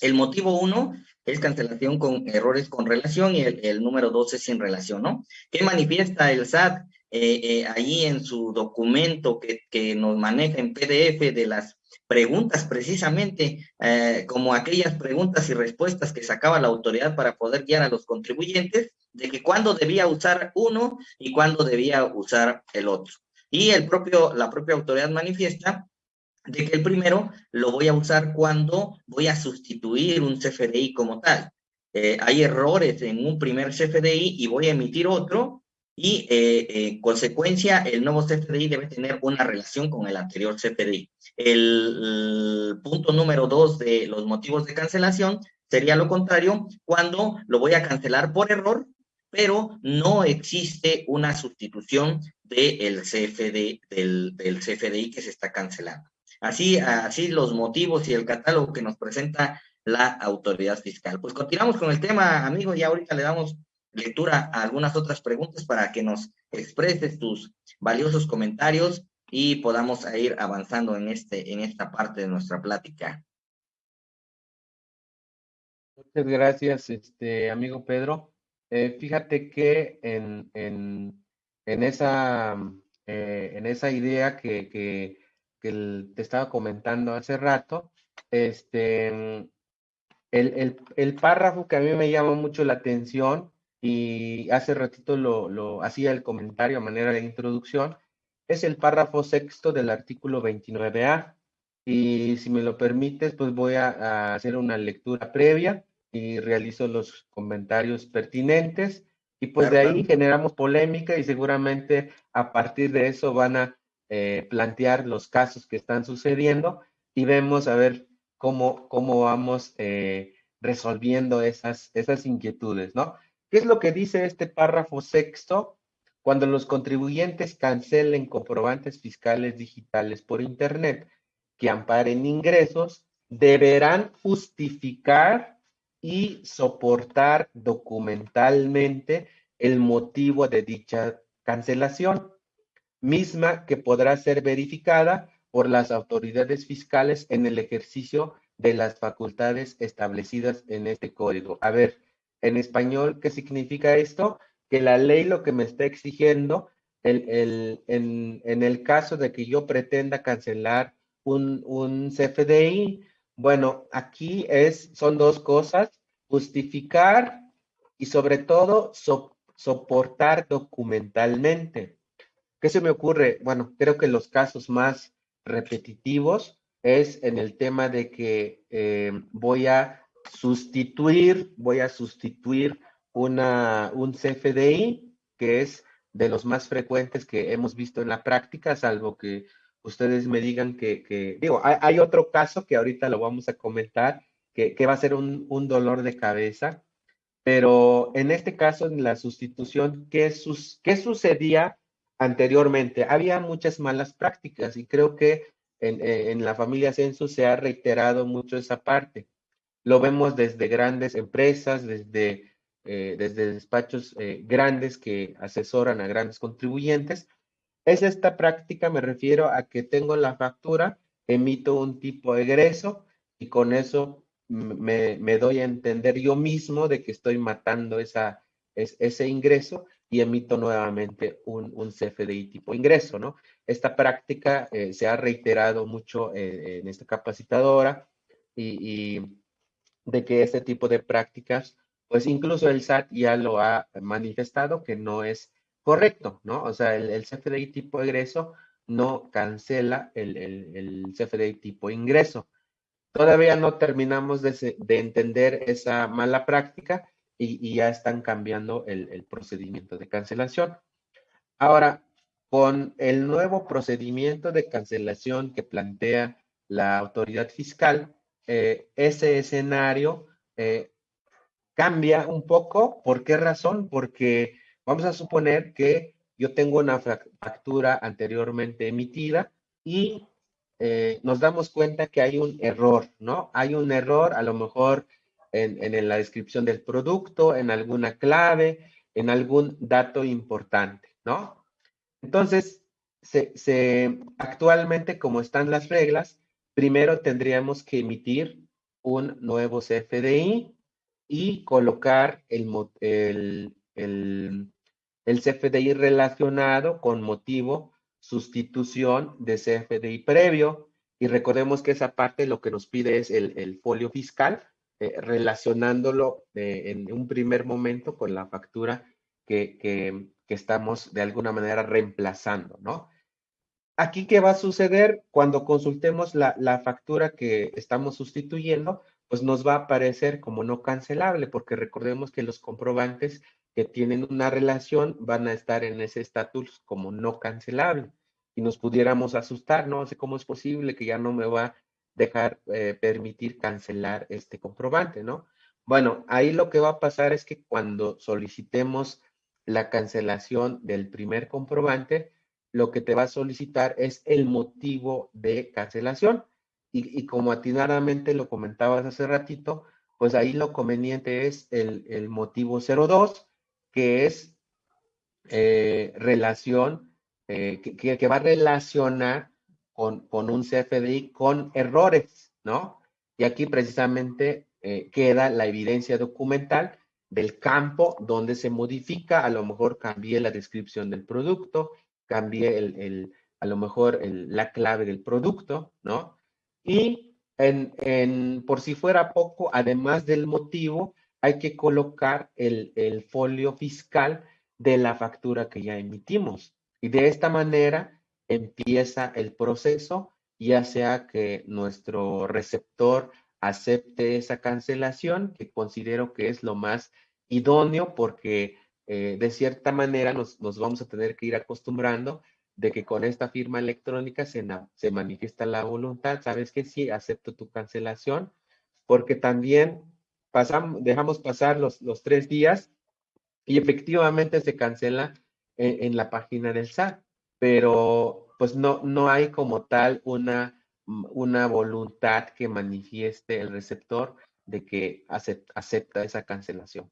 El motivo uno es cancelación con errores con relación y el, número dos es sin relación, ¿no? ¿Qué manifiesta el SAT eh, eh, ahí en su documento que, nos maneja en PDF de las preguntas precisamente, eh, como aquellas preguntas y respuestas que sacaba la autoridad para poder guiar a los contribuyentes, de que cuándo debía usar uno y cuándo debía usar el otro. Y el propio, la propia autoridad manifiesta de que el primero lo voy a usar cuando voy a sustituir un CFDI como tal. Eh, hay errores en un primer CFDI y voy a emitir otro y eh, en consecuencia el nuevo CFDI debe tener una relación con el anterior CFDI. el punto número dos de los motivos de cancelación sería lo contrario, cuando lo voy a cancelar por error pero no existe una sustitución del CFD, del, CFDI que se está cancelando. Así, así los motivos y el catálogo que nos presenta la autoridad fiscal. Pues continuamos con el tema, amigo, y ahorita le damos lectura a algunas otras preguntas para que nos expreses tus valiosos comentarios y podamos ir avanzando en, este, en esta parte de nuestra plática. Muchas gracias, este amigo Pedro. Eh, fíjate que en, esa, eh, en esa idea que, te estaba comentando hace rato, este, el, párrafo que a mí me llama mucho la atención y hace ratito lo, hacía el comentario a manera de introducción, es el párrafo sexto del artículo 29A. Y si me lo permites, pues voy a hacer una lectura previa y realizo los comentarios pertinentes y pues de ahí generamos polémica y seguramente a partir de eso van a eh, plantear los casos que están sucediendo y vemos a ver cómo, cómo vamos eh, resolviendo esas, esas inquietudes, ¿no? ¿Qué es lo que dice este párrafo sexto? Cuando los contribuyentes cancelen comprobantes fiscales digitales por Internet que amparen ingresos, deberán justificar y soportar documentalmente el motivo de dicha cancelación, misma que podrá ser verificada por las autoridades fiscales en el ejercicio de las facultades establecidas en este código. A ver, en español, ¿qué significa esto? Que la ley lo que me está exigiendo, el, en, el caso de que yo pretenda cancelar un, un CFDI, bueno, aquí es, son dos cosas, justificar y sobre todo soportar documentalmente. ¿Qué se me ocurre? Bueno, creo que los casos más repetitivos es en el tema de que eh, voy a sustituir, voy a sustituir una, un CFDI, que es de los más frecuentes que hemos visto en la práctica, salvo que ustedes me digan que, digo, hay, otro caso que ahorita lo vamos a comentar, que, va a ser un, dolor de cabeza, pero en este caso, en la sustitución, ¿qué, sus, ¿qué sucedía anteriormente? Había muchas malas prácticas y creo que eh, en, la familia Census se ha reiterado mucho esa parte. Lo vemos desde grandes empresas, desde, eh, desde despachos eh, grandes que asesoran a grandes contribuyentes. Es esta práctica, me refiero a que tengo la factura, emito un tipo de egreso y con eso me, doy a entender yo mismo de que estoy matando esa, ese ingreso y emito nuevamente un, un CFDI tipo ingreso, ¿no? Esta práctica eh, se ha reiterado mucho eh, en esta capacitadora y, de que este tipo de prácticas, pues incluso el SAT ya lo ha manifestado que no es correcto, ¿no? O sea, el, CFDI tipo egreso no cancela el, el, CFDI tipo ingreso. Todavía no terminamos de, de entender esa mala práctica y, ya están cambiando el, procedimiento de cancelación. Ahora, con el nuevo procedimiento de cancelación que plantea la autoridad fiscal, eh, ese escenario eh, cambia un poco. ¿Por qué razón? Porque vamos a suponer que yo tengo una factura anteriormente emitida y eh, nos damos cuenta que hay un error, ¿no? Hay un error, a lo mejor en, la descripción del producto, en alguna clave, en algún dato importante, ¿no? Entonces, se, actualmente, como están las reglas, primero tendríamos que emitir un nuevo CFDI y colocar el, el, el, CFDI relacionado con motivo sustitución de CFDI previo. Y recordemos que esa parte lo que nos pide es el, folio fiscal eh, relacionándolo eh, en un primer momento con la factura que, que, estamos de alguna manera reemplazando, ¿no? Aquí, ¿qué va a suceder? Cuando consultemos la, factura que estamos sustituyendo, pues nos va a aparecer como no cancelable, porque recordemos que los comprobantes que tienen una relación van a estar en ese estatus como no cancelable. Y nos pudiéramos asustar, no sé cómo es posible que ya no me va dejar, eh, permitir cancelar este comprobante, ¿no? Bueno, ahí lo que va a pasar es que cuando solicitemos la cancelación del primer comprobante, lo que te va a solicitar es el motivo de cancelación. Y, como atinadamente lo comentabas hace ratito, pues ahí lo conveniente es el, motivo 02, que es eh, relación, eh, que, que, va a relacionar con, un CFDI con errores, ¿no? Y aquí precisamente eh, queda la evidencia documental del campo donde se modifica, a lo mejor cambié la descripción del producto, cambié el, a lo mejor la clave del producto, ¿no? Y en, por si fuera poco, además del motivo, hay que colocar el, el folio fiscal de la factura que ya emitimos. Y de esta manera empieza el proceso, ya sea que nuestro receptor acepte esa cancelación, que considero que es lo más idóneo porque eh, de cierta manera nos, vamos a tener que ir acostumbrando de que con esta firma electrónica se, se manifiesta la voluntad, sabes que sí, acepto tu cancelación, porque también pasamos, dejamos pasar los, los tres días y efectivamente se cancela en, la página del SAT, pero pues no, no hay como tal una, una voluntad que manifieste el receptor de que acepta, esa cancelación.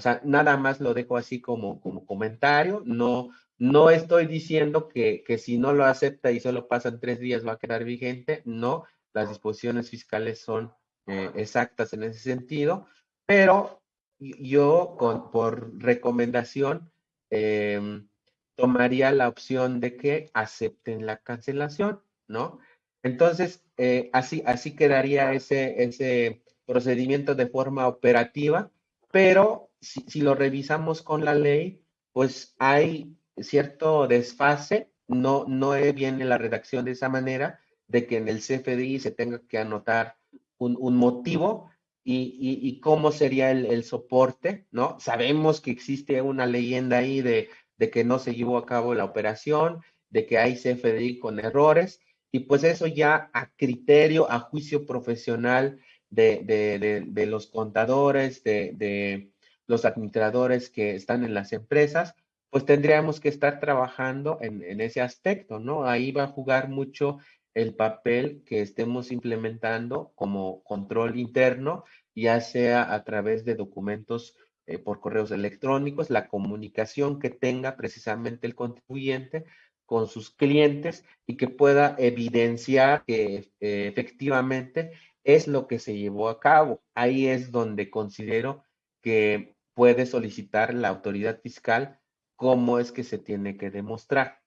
O sea, nada más lo dejo así como, como comentario, no, no estoy diciendo que, que, si no lo acepta y solo pasan tres días va a quedar vigente, no, las disposiciones fiscales son eh, exactas en ese sentido, pero yo con, por recomendación em, tomaría la opción de que acepten la cancelación, ¿no? Entonces, eh, así, así quedaría ese, ese procedimiento de forma operativa, pero si, si, lo revisamos con la ley, pues hay cierto desfase, no, no viene la redacción de esa manera, de que en el CFDI se tenga que anotar un, un motivo y, y, cómo sería el, el, soporte, ¿no? Sabemos que existe una leyenda ahí de, de que no se llevó a cabo la operación, de que hay CFDI con errores, y pues eso ya a criterio, a juicio profesional de, los contadores, de, los administradores que están en las empresas, pues tendríamos que estar trabajando en, ese aspecto, ¿no? Ahí va a jugar mucho el papel que estemos implementando como control interno, ya sea a través de documentos eh, por correos electrónicos, la comunicación que tenga precisamente el contribuyente con sus clientes y que pueda evidenciar que eh, efectivamente es lo que se llevó a cabo. Ahí es donde considero que puede solicitar la autoridad fiscal cómo es que se tiene que demostrar.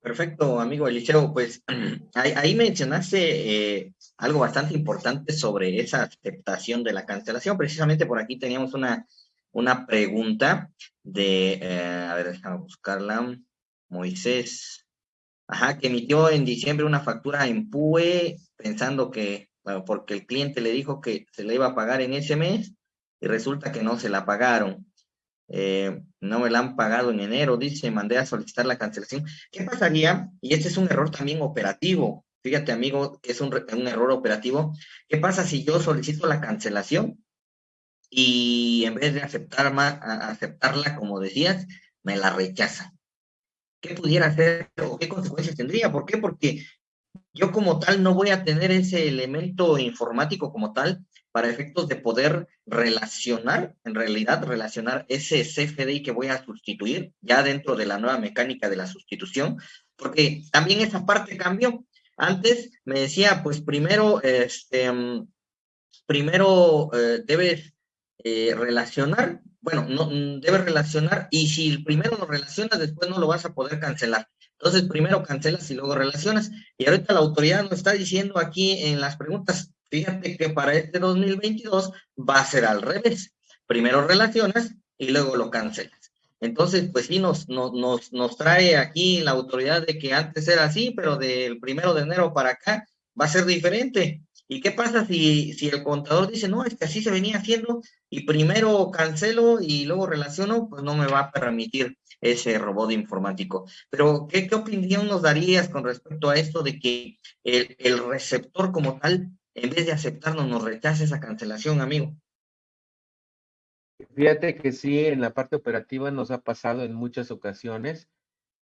Perfecto, amigo Eliseo. Pues ahí, mencionaste eh, algo bastante importante sobre esa aceptación de la cancelación. Precisamente por aquí teníamos una, una pregunta de, eh, a ver, déjame buscarla, Moisés. Ajá, que emitió en diciembre una factura en PUE pensando que porque el cliente le dijo que se le iba a pagar en ese mes y resulta que no se la pagaron. Eh, no me la han pagado en enero, dice, mandé a solicitar la cancelación. ¿Qué pasaría? Y este es un error también operativo. Fíjate, amigo, es un, un error operativo. ¿Qué pasa si yo solicito la cancelación y en vez de aceptar aceptarla, como decías, me la rechazan? ¿Qué pudiera hacer o qué consecuencias tendría? ¿Por qué? Porque yo como tal no voy a tener ese elemento informático como tal para efectos de poder relacionar, en realidad relacionar ese CFDI que voy a sustituir ya dentro de la nueva mecánica de la sustitución, porque también esa parte cambió. Antes me decía, pues primero, este, primero eh, debes eh, relacionar, bueno, no, debes relacionar y si primero lo relacionas, después no lo vas a poder cancelar. Entonces, primero cancelas y luego relacionas. Y ahorita la autoridad nos está diciendo aquí en las preguntas, fíjate que para este 2022 va a ser al revés. Primero relacionas y luego lo cancelas. Entonces, pues sí, nos, nos, nos trae aquí la autoridad de que antes era así, pero del primero de enero para acá va a ser diferente. ¿Y qué pasa si, si el contador dice, no, es que así se venía haciendo y primero cancelo y luego relaciono? Pues no me va a permitir ese robot informático. Pero, ¿qué, qué opinión nos darías con respecto a esto de que el, el receptor como tal, en vez de aceptarnos, nos rechace esa cancelación, amigo? Fíjate que sí, en la parte operativa nos ha pasado en muchas ocasiones.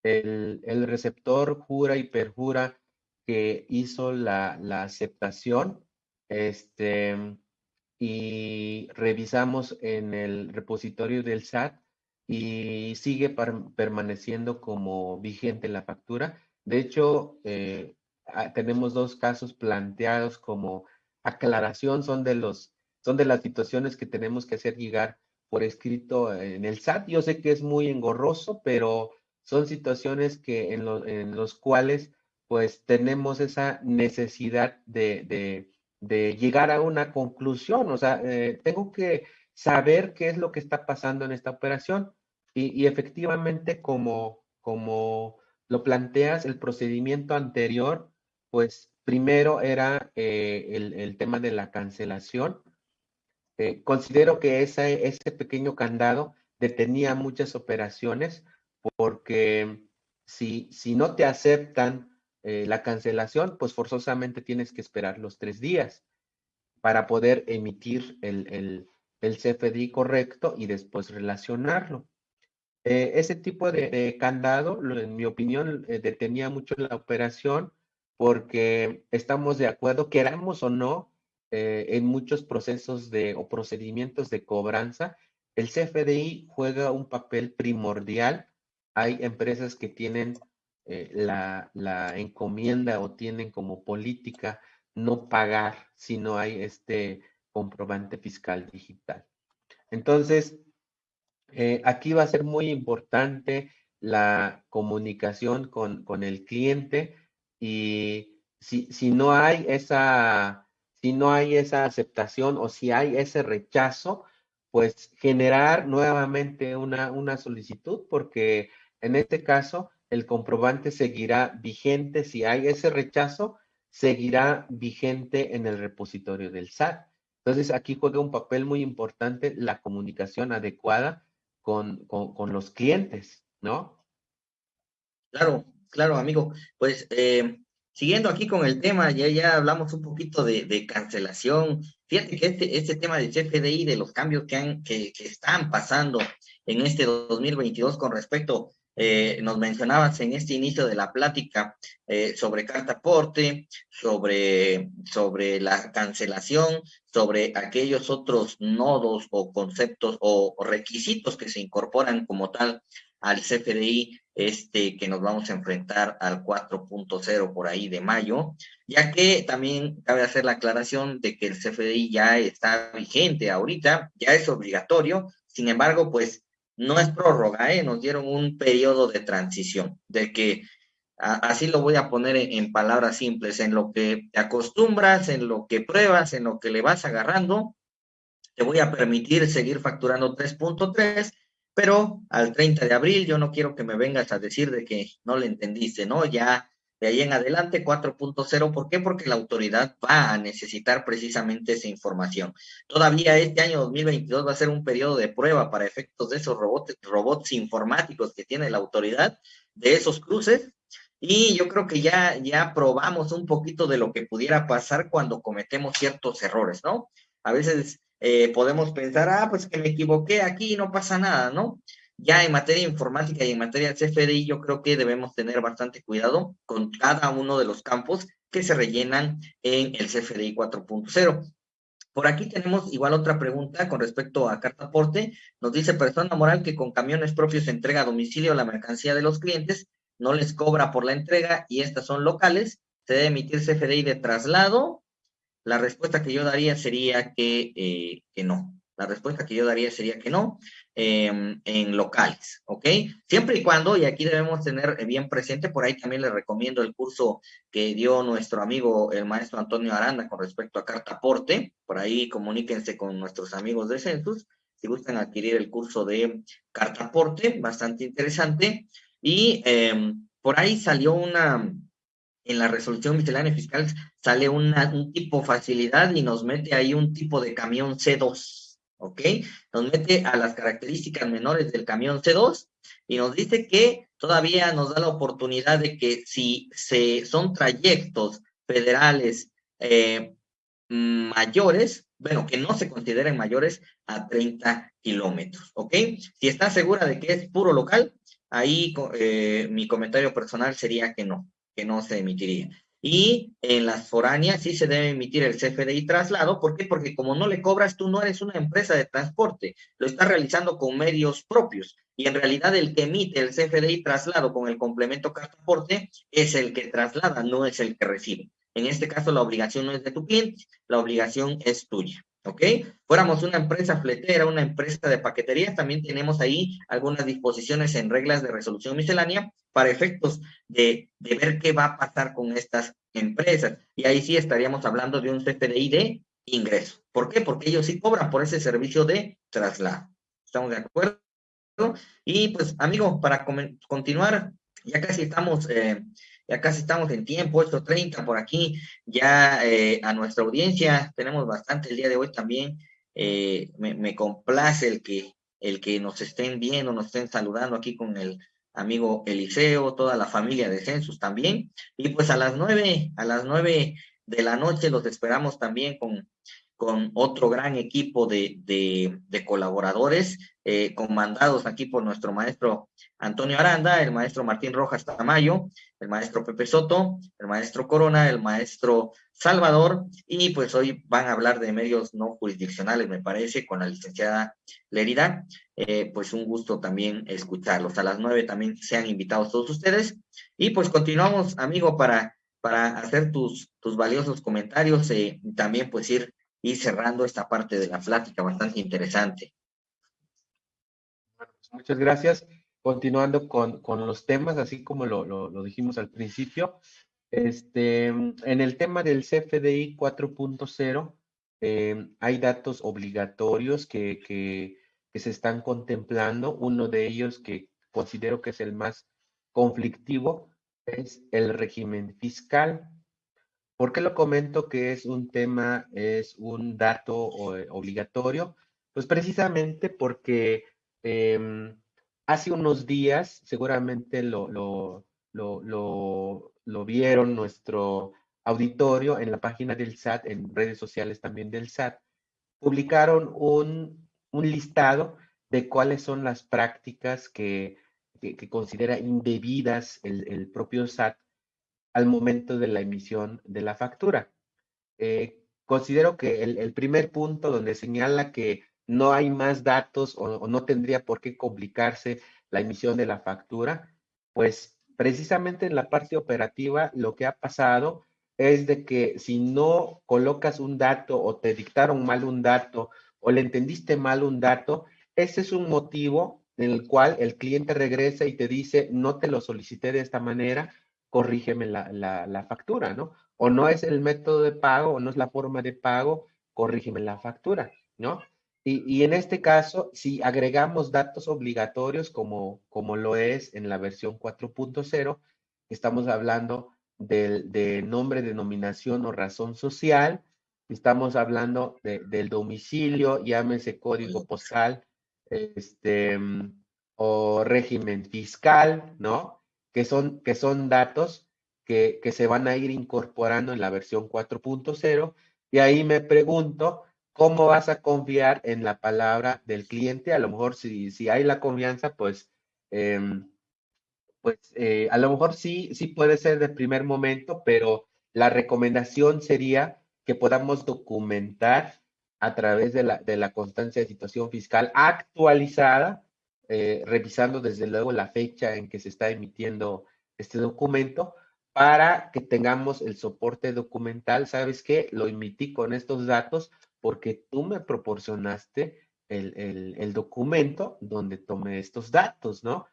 El, receptor jura y perjura que hizo la, aceptación este, y revisamos en el repositorio del SAT y sigue permaneciendo como vigente la factura. De hecho, eh, tenemos dos casos planteados como aclaración, son de, los, son de las situaciones que tenemos que hacer llegar por escrito en el SAT. Yo sé que es muy engorroso, pero son situaciones que en, en los cuales pues tenemos esa necesidad de, de, llegar a una conclusión. O sea, eh, tengo que saber qué es lo que está pasando en esta operación. Y, efectivamente, como, como lo planteas, el procedimiento anterior, pues primero era eh, el, tema de la cancelación. Eh, considero que ese, pequeño candado detenía muchas operaciones porque si, si no te aceptan eh, la cancelación, pues forzosamente tienes que esperar los tres días. para poder emitir el, CFDI correcto y después relacionarlo. Ese tipo de, candado, en mi opinión, detenía mucho la operación porque estamos de acuerdo, queramos o no, eh, en muchos procesos de, o procedimientos de cobranza, el CFDI juega un papel primordial. Hay empresas que tienen la, la, encomienda o tienen como política no pagar si no hay este comprobante fiscal digital. Entonces, eh, aquí va a ser muy importante la comunicación con, con el cliente y si, si, no hay esa, si no hay esa aceptación o si hay ese rechazo, pues generar nuevamente una, una solicitud porque en este caso el comprobante seguirá vigente si hay ese rechazo seguirá vigente en el repositorio del SAT. Entonces, aquí juega un papel muy importante la comunicación adecuada con, los clientes, ¿no? Claro, claro, amigo. Pues eh, siguiendo aquí con el tema, ya, ya hablamos un poquito de, cancelación. Fíjate que este, este tema del CFDI, de los cambios que, han, que, están pasando en este 2022 con respecto eh, nos mencionabas en este inicio de la plática eh, sobre carta aporte, sobre, sobre la cancelación, sobre aquellos otros nodos o conceptos o, requisitos que se incorporan como tal al CFDI, este, que nos vamos a enfrentar al 4.0 por ahí de mayo, ya que también cabe hacer la aclaración de que el CFDI ya está vigente ahorita, ya es obligatorio, sin embargo, pues no es prórroga, ¿eh? nos dieron un periodo de transición, de que así lo voy a poner en, palabras simples, en lo que te acostumbras, en lo que pruebas, en lo que le vas agarrando, te voy a permitir seguir facturando 3.3, pero al 30 de abril yo no quiero que me vengas a decir de que no le entendiste, ¿no? Ya de ahí en adelante 4.0. ¿Por qué? Porque la autoridad va a necesitar precisamente esa información. Todavía este año 2022 va a ser un periodo de prueba para efectos de esos robots, robots informáticos que tiene la autoridad, de esos cruces. Y yo creo que ya, ya probamos un poquito de lo que pudiera pasar cuando cometemos ciertos errores, ¿no? A veces eh, podemos pensar, ah, pues que me equivoqué aquí, no pasa nada, ¿no? Ya en materia informática y en materia de CFDI, yo creo que debemos tener bastante cuidado con cada uno de los campos que se rellenan en el CFDI 4.0. Por aquí tenemos igual otra pregunta con respecto a carta aporte. Nos dice persona moral que con camiones propios entrega a domicilio la mercancía de los clientes, no les cobra por la entrega y estas son locales. Se debe emitir CFDI de traslado. La respuesta que yo daría sería que, eh, que no. La respuesta que yo daría sería que no. Em, en locales, ¿ok? Siempre y cuando, y aquí debemos tener bien presente, por ahí también les recomiendo el curso que dio nuestro amigo el maestro Antonio Aranda con respecto a carta aporte, por ahí comuníquense con nuestros amigos de Census, si gustan adquirir el curso de carta aporte, bastante interesante, y em, por ahí salió una, en la resolución miscelánea fiscal sale un tipo facilidad y nos mete ahí un tipo de camión C2, ¿ok? Nos mete a las características menores del camión C2 y nos dice que todavía nos da la oportunidad de que si se, son trayectos federales eh, mayores, bueno, que no se consideren mayores a 30 kilómetros, ¿ok? Si está segura de que es puro local, ahí eh, mi comentario personal sería que no, que no se emitiría. Y en las foráneas sí se debe emitir el CFDI traslado. ¿Por qué? Porque como no le cobras, tú no eres una empresa de transporte, lo estás realizando con medios propios. Y en realidad el que emite el CFDI traslado con el complemento transporte es el que traslada, no es el que recibe. En este caso la obligación no es de tu cliente, la obligación es tuya. ¿Ok? Fuéramos una empresa fletera, una empresa de paquetería, también tenemos ahí algunas disposiciones en reglas de resolución miscelánea para efectos de, ver qué va a pasar con estas empresas. Y ahí sí estaríamos hablando de un CFDI de ingreso. ¿Por qué? Porque ellos sí cobran por ese servicio de traslado. ¿Estamos de acuerdo? Y pues, amigo, para continuar, ya casi estamos eh, ya casi estamos en tiempo, 8.30 por aquí, ya eh, a nuestra audiencia tenemos bastante el día de hoy también, eh, me, complace el que, el que nos estén viendo, nos estén saludando aquí con el amigo Eliseo, toda la familia de Census también, y pues a las nueve, a las nueve de la noche los esperamos también con, con otro gran equipo de, de, colaboradores, eh, comandados aquí por nuestro maestro Antonio Aranda, el maestro Martín Rojas Tamayo, el maestro Pepe Soto, el maestro Corona, el maestro Salvador, y pues hoy van a hablar de medios no jurisdiccionales, me parece, con la licenciada Lerida. Eh, pues un gusto también escucharlos. A las nueve también sean invitados todos ustedes. Y pues continuamos, amigo, para, para hacer tus, tus valiosos comentarios eh, y también pues ir y cerrando esta parte de la plática bastante interesante. Pues, muchas gracias. Continuando con, los temas, así como lo, dijimos al principio, este, en el tema del CFDI 4.0, eh, hay datos obligatorios que, que, se están contemplando. Uno de ellos que considero que es el más conflictivo es el régimen fiscal. ¿Por qué lo comento que es un tema, es un dato eh, obligatorio? Pues precisamente porque em, hace unos días, seguramente lo, vieron nuestro auditorio en la página del SAT, en redes sociales también del SAT, publicaron un, listado de cuáles son las prácticas que, considera indebidas el propio SAT al momento de la emisión de la factura. Eh, considero que el, primer punto donde señala que no hay más datos o, no tendría por qué complicarse la emisión de la factura, pues precisamente en la parte operativa lo que ha pasado es de que si no colocas un dato o te dictaron mal un dato o le entendiste mal un dato, ese es un motivo en el cual el cliente regresa y te dice, no te lo solicité de esta manera, corrígeme la, factura, ¿no? O no es el método de pago o no es la forma de pago, corrígeme la factura, ¿no? Y, en este caso, si agregamos datos obligatorios como, como lo es en la versión 4.0, estamos hablando del de nombre, denominación o razón social, estamos hablando del domicilio, llámese código postal, este, o régimen fiscal, ¿no? Que son, que son datos que, que se van a ir incorporando en la versión 4.0. Y ahí me pregunto, ¿cómo vas a confiar en la palabra del cliente? A lo mejor si, si hay la confianza, pues, em, pues eh, a lo mejor sí, sí puede ser de primer momento, pero la recomendación sería que podamos documentar a través de la, de la constancia de situación fiscal actualizada eh, revisando desde luego la fecha en que se está emitiendo este documento para que tengamos el soporte documental. ¿Sabes qué? Lo emití con estos datos porque tú me proporcionaste el, documento donde tomé estos datos, ¿no?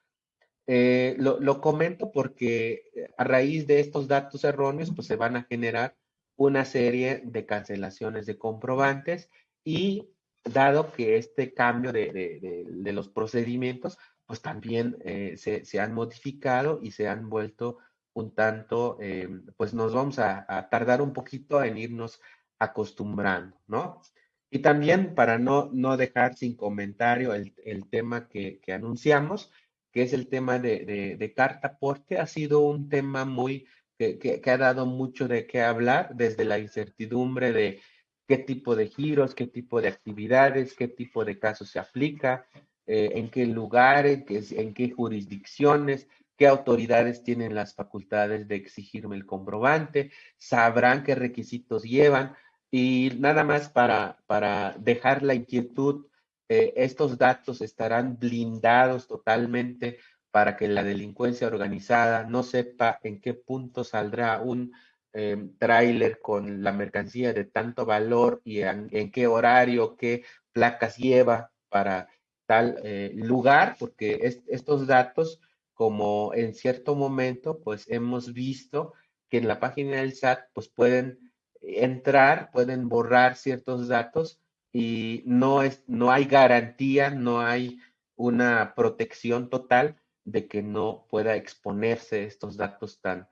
Eh, lo, lo, comento porque eh, a raíz de estos datos erróneos, pues se van a generar una serie de cancelaciones de comprobantes y dado que este cambio de, los procedimientos, pues también eh, se, han modificado y se han vuelto un tanto, eh, pues nos vamos a, tardar un poquito en irnos acostumbrando, ¿no? Y también para no, no dejar sin comentario el, tema que, anunciamos, que es el tema de, de, carta porte, ha sido un tema muy, que, que ha dado mucho de qué hablar desde la incertidumbre de qué tipo de giros, qué tipo de actividades, qué tipo de casos se aplica, eh, en qué lugares, en qué jurisdicciones, qué autoridades tienen las facultades de exigirme el comprobante, sabrán qué requisitos llevan. Y nada más para, para dejar la inquietud, eh, estos datos estarán blindados totalmente para que la delincuencia organizada no sepa en qué punto saldrá un eh, tráiler con la mercancía de tanto valor y en, qué horario, qué placas lleva para tal eh, lugar, porque estos datos, como en cierto momento, pues hemos visto que en la página del SAT, pues pueden entrar, pueden borrar ciertos datos y no, es, no hay garantía, no hay una protección total de que no pueda exponerse estos datos tan,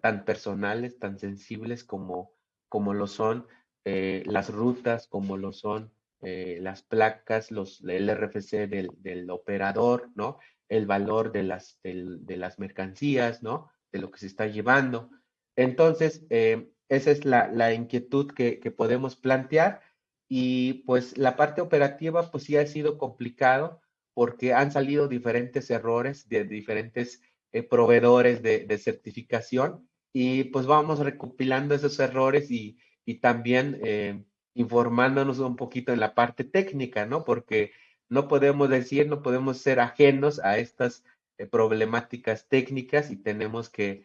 tan, personales, tan sensibles como, como lo son eh, las rutas, como lo son eh, las placas, los, el RFC del, operador, ¿no? El valor de las, de las mercancías, ¿no? De lo que se está llevando. Entonces, eh, esa es la, inquietud que, podemos plantear y pues la parte operativa pues sí ha sido complicado porque han salido diferentes errores de diferentes eh, proveedores de, certificación y pues vamos recopilando esos errores y, también eh, informándonos un poquito en la parte técnica, ¿no? Porque no podemos decir, no podemos ser ajenos a estas eh, problemáticas técnicas y tenemos que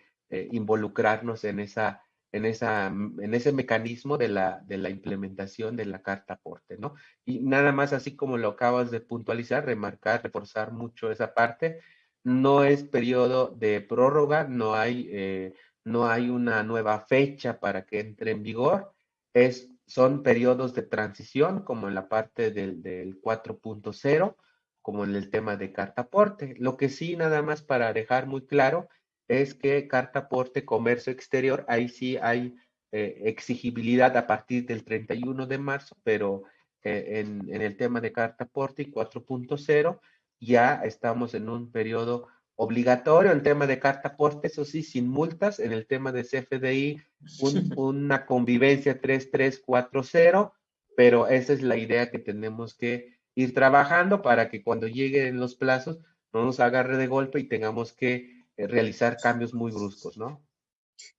involucrarnos en esa en, esa, en ese mecanismo de la, de la implementación de la carta aporte, ¿no? Y nada más así como lo acabas de puntualizar, remarcar, reforzar mucho esa parte, no es periodo de prórroga, no hay, eh, no hay una nueva fecha para que entre en vigor, es, son periodos de transición, como en la parte del, del 4.0, como en el tema de carta aporte. Lo que sí, nada más para dejar muy claro, es que carta aporte comercio exterior, ahí sí hay eh, exigibilidad a partir del 31 de marzo, pero eh, en, en, el tema de carta aporte 4.0 ya estamos en un periodo obligatorio, el tema de carta aporte, eso sí, sin multas, en el tema de CFDI, una convivencia 3340, pero esa es la idea que tenemos que ir trabajando para que cuando lleguen los plazos no nos agarre de golpe y tengamos que eh, realizar cambios muy bruscos, ¿no?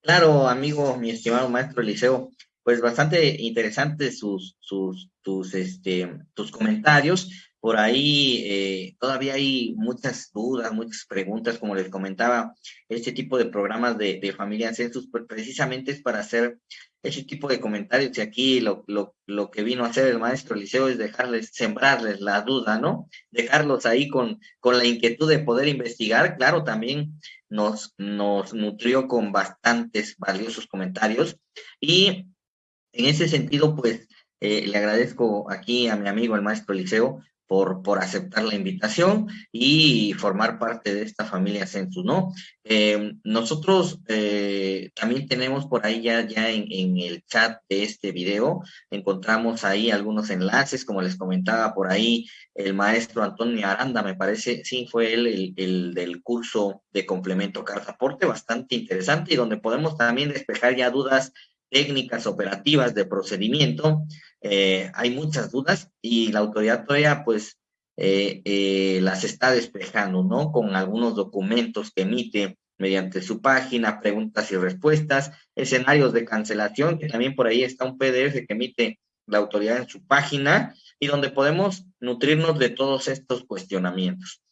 Claro, amigo, mi estimado maestro Eliseo, pues bastante interesantes sus, sus, tus, este, tus comentarios. Por ahí eh, todavía hay muchas dudas, muchas preguntas, como les comentaba, este tipo de programas de, de familia census, pues precisamente es para hacer ese tipo de comentarios y aquí lo, lo, lo, que vino a hacer el maestro Liceo es dejarles, sembrarles la duda, ¿no? Dejarlos ahí con, con la inquietud de poder investigar. Claro, también nos, nos nutrió con bastantes valiosos comentarios y en ese sentido, pues, eh, le agradezco aquí a mi amigo el maestro Liceo por, aceptar la invitación y formar parte de esta familia Census, ¿no? Eh, nosotros eh, también tenemos por ahí ya, ya en, el chat de este video, encontramos ahí algunos enlaces, como les comentaba por ahí, el maestro Antonio Aranda, me parece, sí, fue él el, el del curso de complemento carta aporte, bastante interesante y donde podemos también despejar ya dudas técnicas operativas de procedimiento, eh, hay muchas dudas y la autoridad todavía pues eh, eh, las está despejando, ¿no? Con algunos documentos que emite mediante su página, preguntas y respuestas, escenarios de cancelación, que también por ahí está un PDF que emite la autoridad en su página y donde podemos nutrirnos de todos estos cuestionamientos.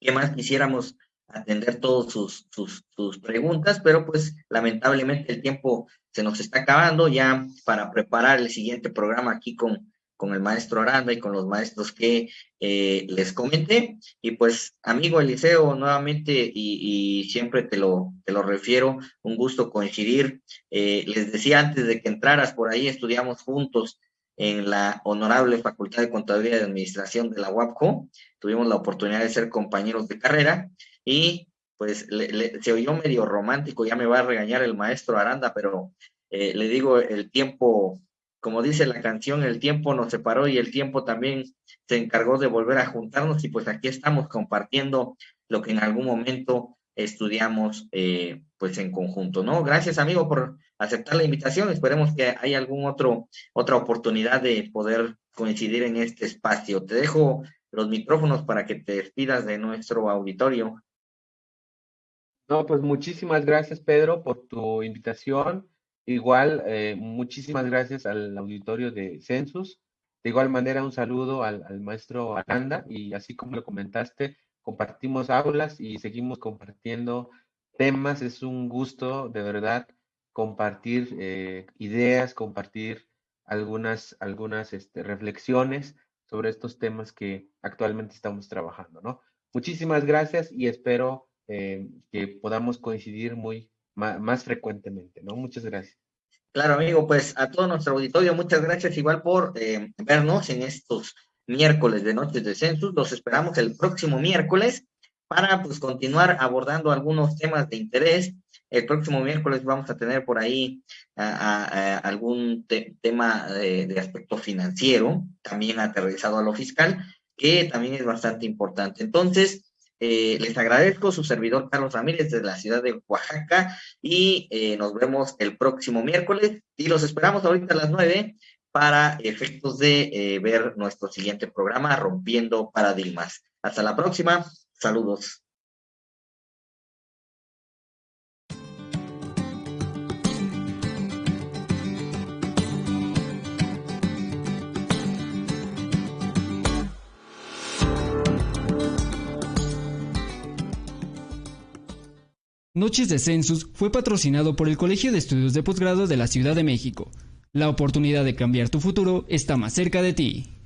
¿Qué más quisiéramos atender todas sus, sus, sus, preguntas, pero pues lamentablemente el tiempo se nos está acabando ya para preparar el siguiente programa aquí con, con el maestro Aranda y con los maestros que eh, les comenté. Y pues, amigo Eliseo, nuevamente, y, y, siempre te lo, te lo refiero, un gusto coincidir. Eh, les decía antes de que entraras por ahí, estudiamos juntos en la honorable Facultad de Contaduría y Administración de la UAPCO. Tuvimos la oportunidad de ser compañeros de carrera y pues se oyó medio romántico, ya me va a regañar el maestro Aranda, pero eh, le digo, el tiempo, como dice la canción, el tiempo nos separó y el tiempo también se encargó de volver a juntarnos y pues aquí estamos compartiendo lo que en algún momento estudiamos eh, pues en conjunto, ¿no? Gracias amigo por aceptar la invitación, esperemos que haya algún otro, otra oportunidad de poder coincidir en este espacio. Te dejo los micrófonos para que te despidas de nuestro auditorio. No, pues muchísimas gracias, Pedro, por tu invitación. Igual, eh, muchísimas gracias al auditorio de Census. De igual manera, un saludo al, maestro Aranda y así como lo comentaste, compartimos aulas y seguimos compartiendo temas. Es un gusto, de verdad, compartir eh, ideas, compartir algunas, algunas este, reflexiones sobre estos temas que actualmente estamos trabajando, ¿no? Muchísimas gracias y espero eh, que podamos coincidir muy más, frecuentemente, ¿no? Muchas gracias. Claro, amigo, pues a todo nuestro auditorio, muchas gracias igual por eh, vernos en estos miércoles de Noches de Census. Los esperamos el próximo miércoles para pues continuar abordando algunos temas de interés. El próximo miércoles vamos a tener por ahí algún tema de, de, aspecto financiero, también aterrizado a lo fiscal, que también es bastante importante. Entonces, eh, les agradezco su servidor Carlos Ramírez desde la ciudad de Oaxaca y eh, nos vemos el próximo miércoles y los esperamos ahorita a las nueve para efectos de eh, ver nuestro siguiente programa, Rompiendo Paradigmas. Hasta la próxima. Saludos. Noches de Census fue patrocinado por el Colegio de Estudios de Posgrado de la Ciudad de México. La oportunidad de cambiar tu futuro está más cerca de ti.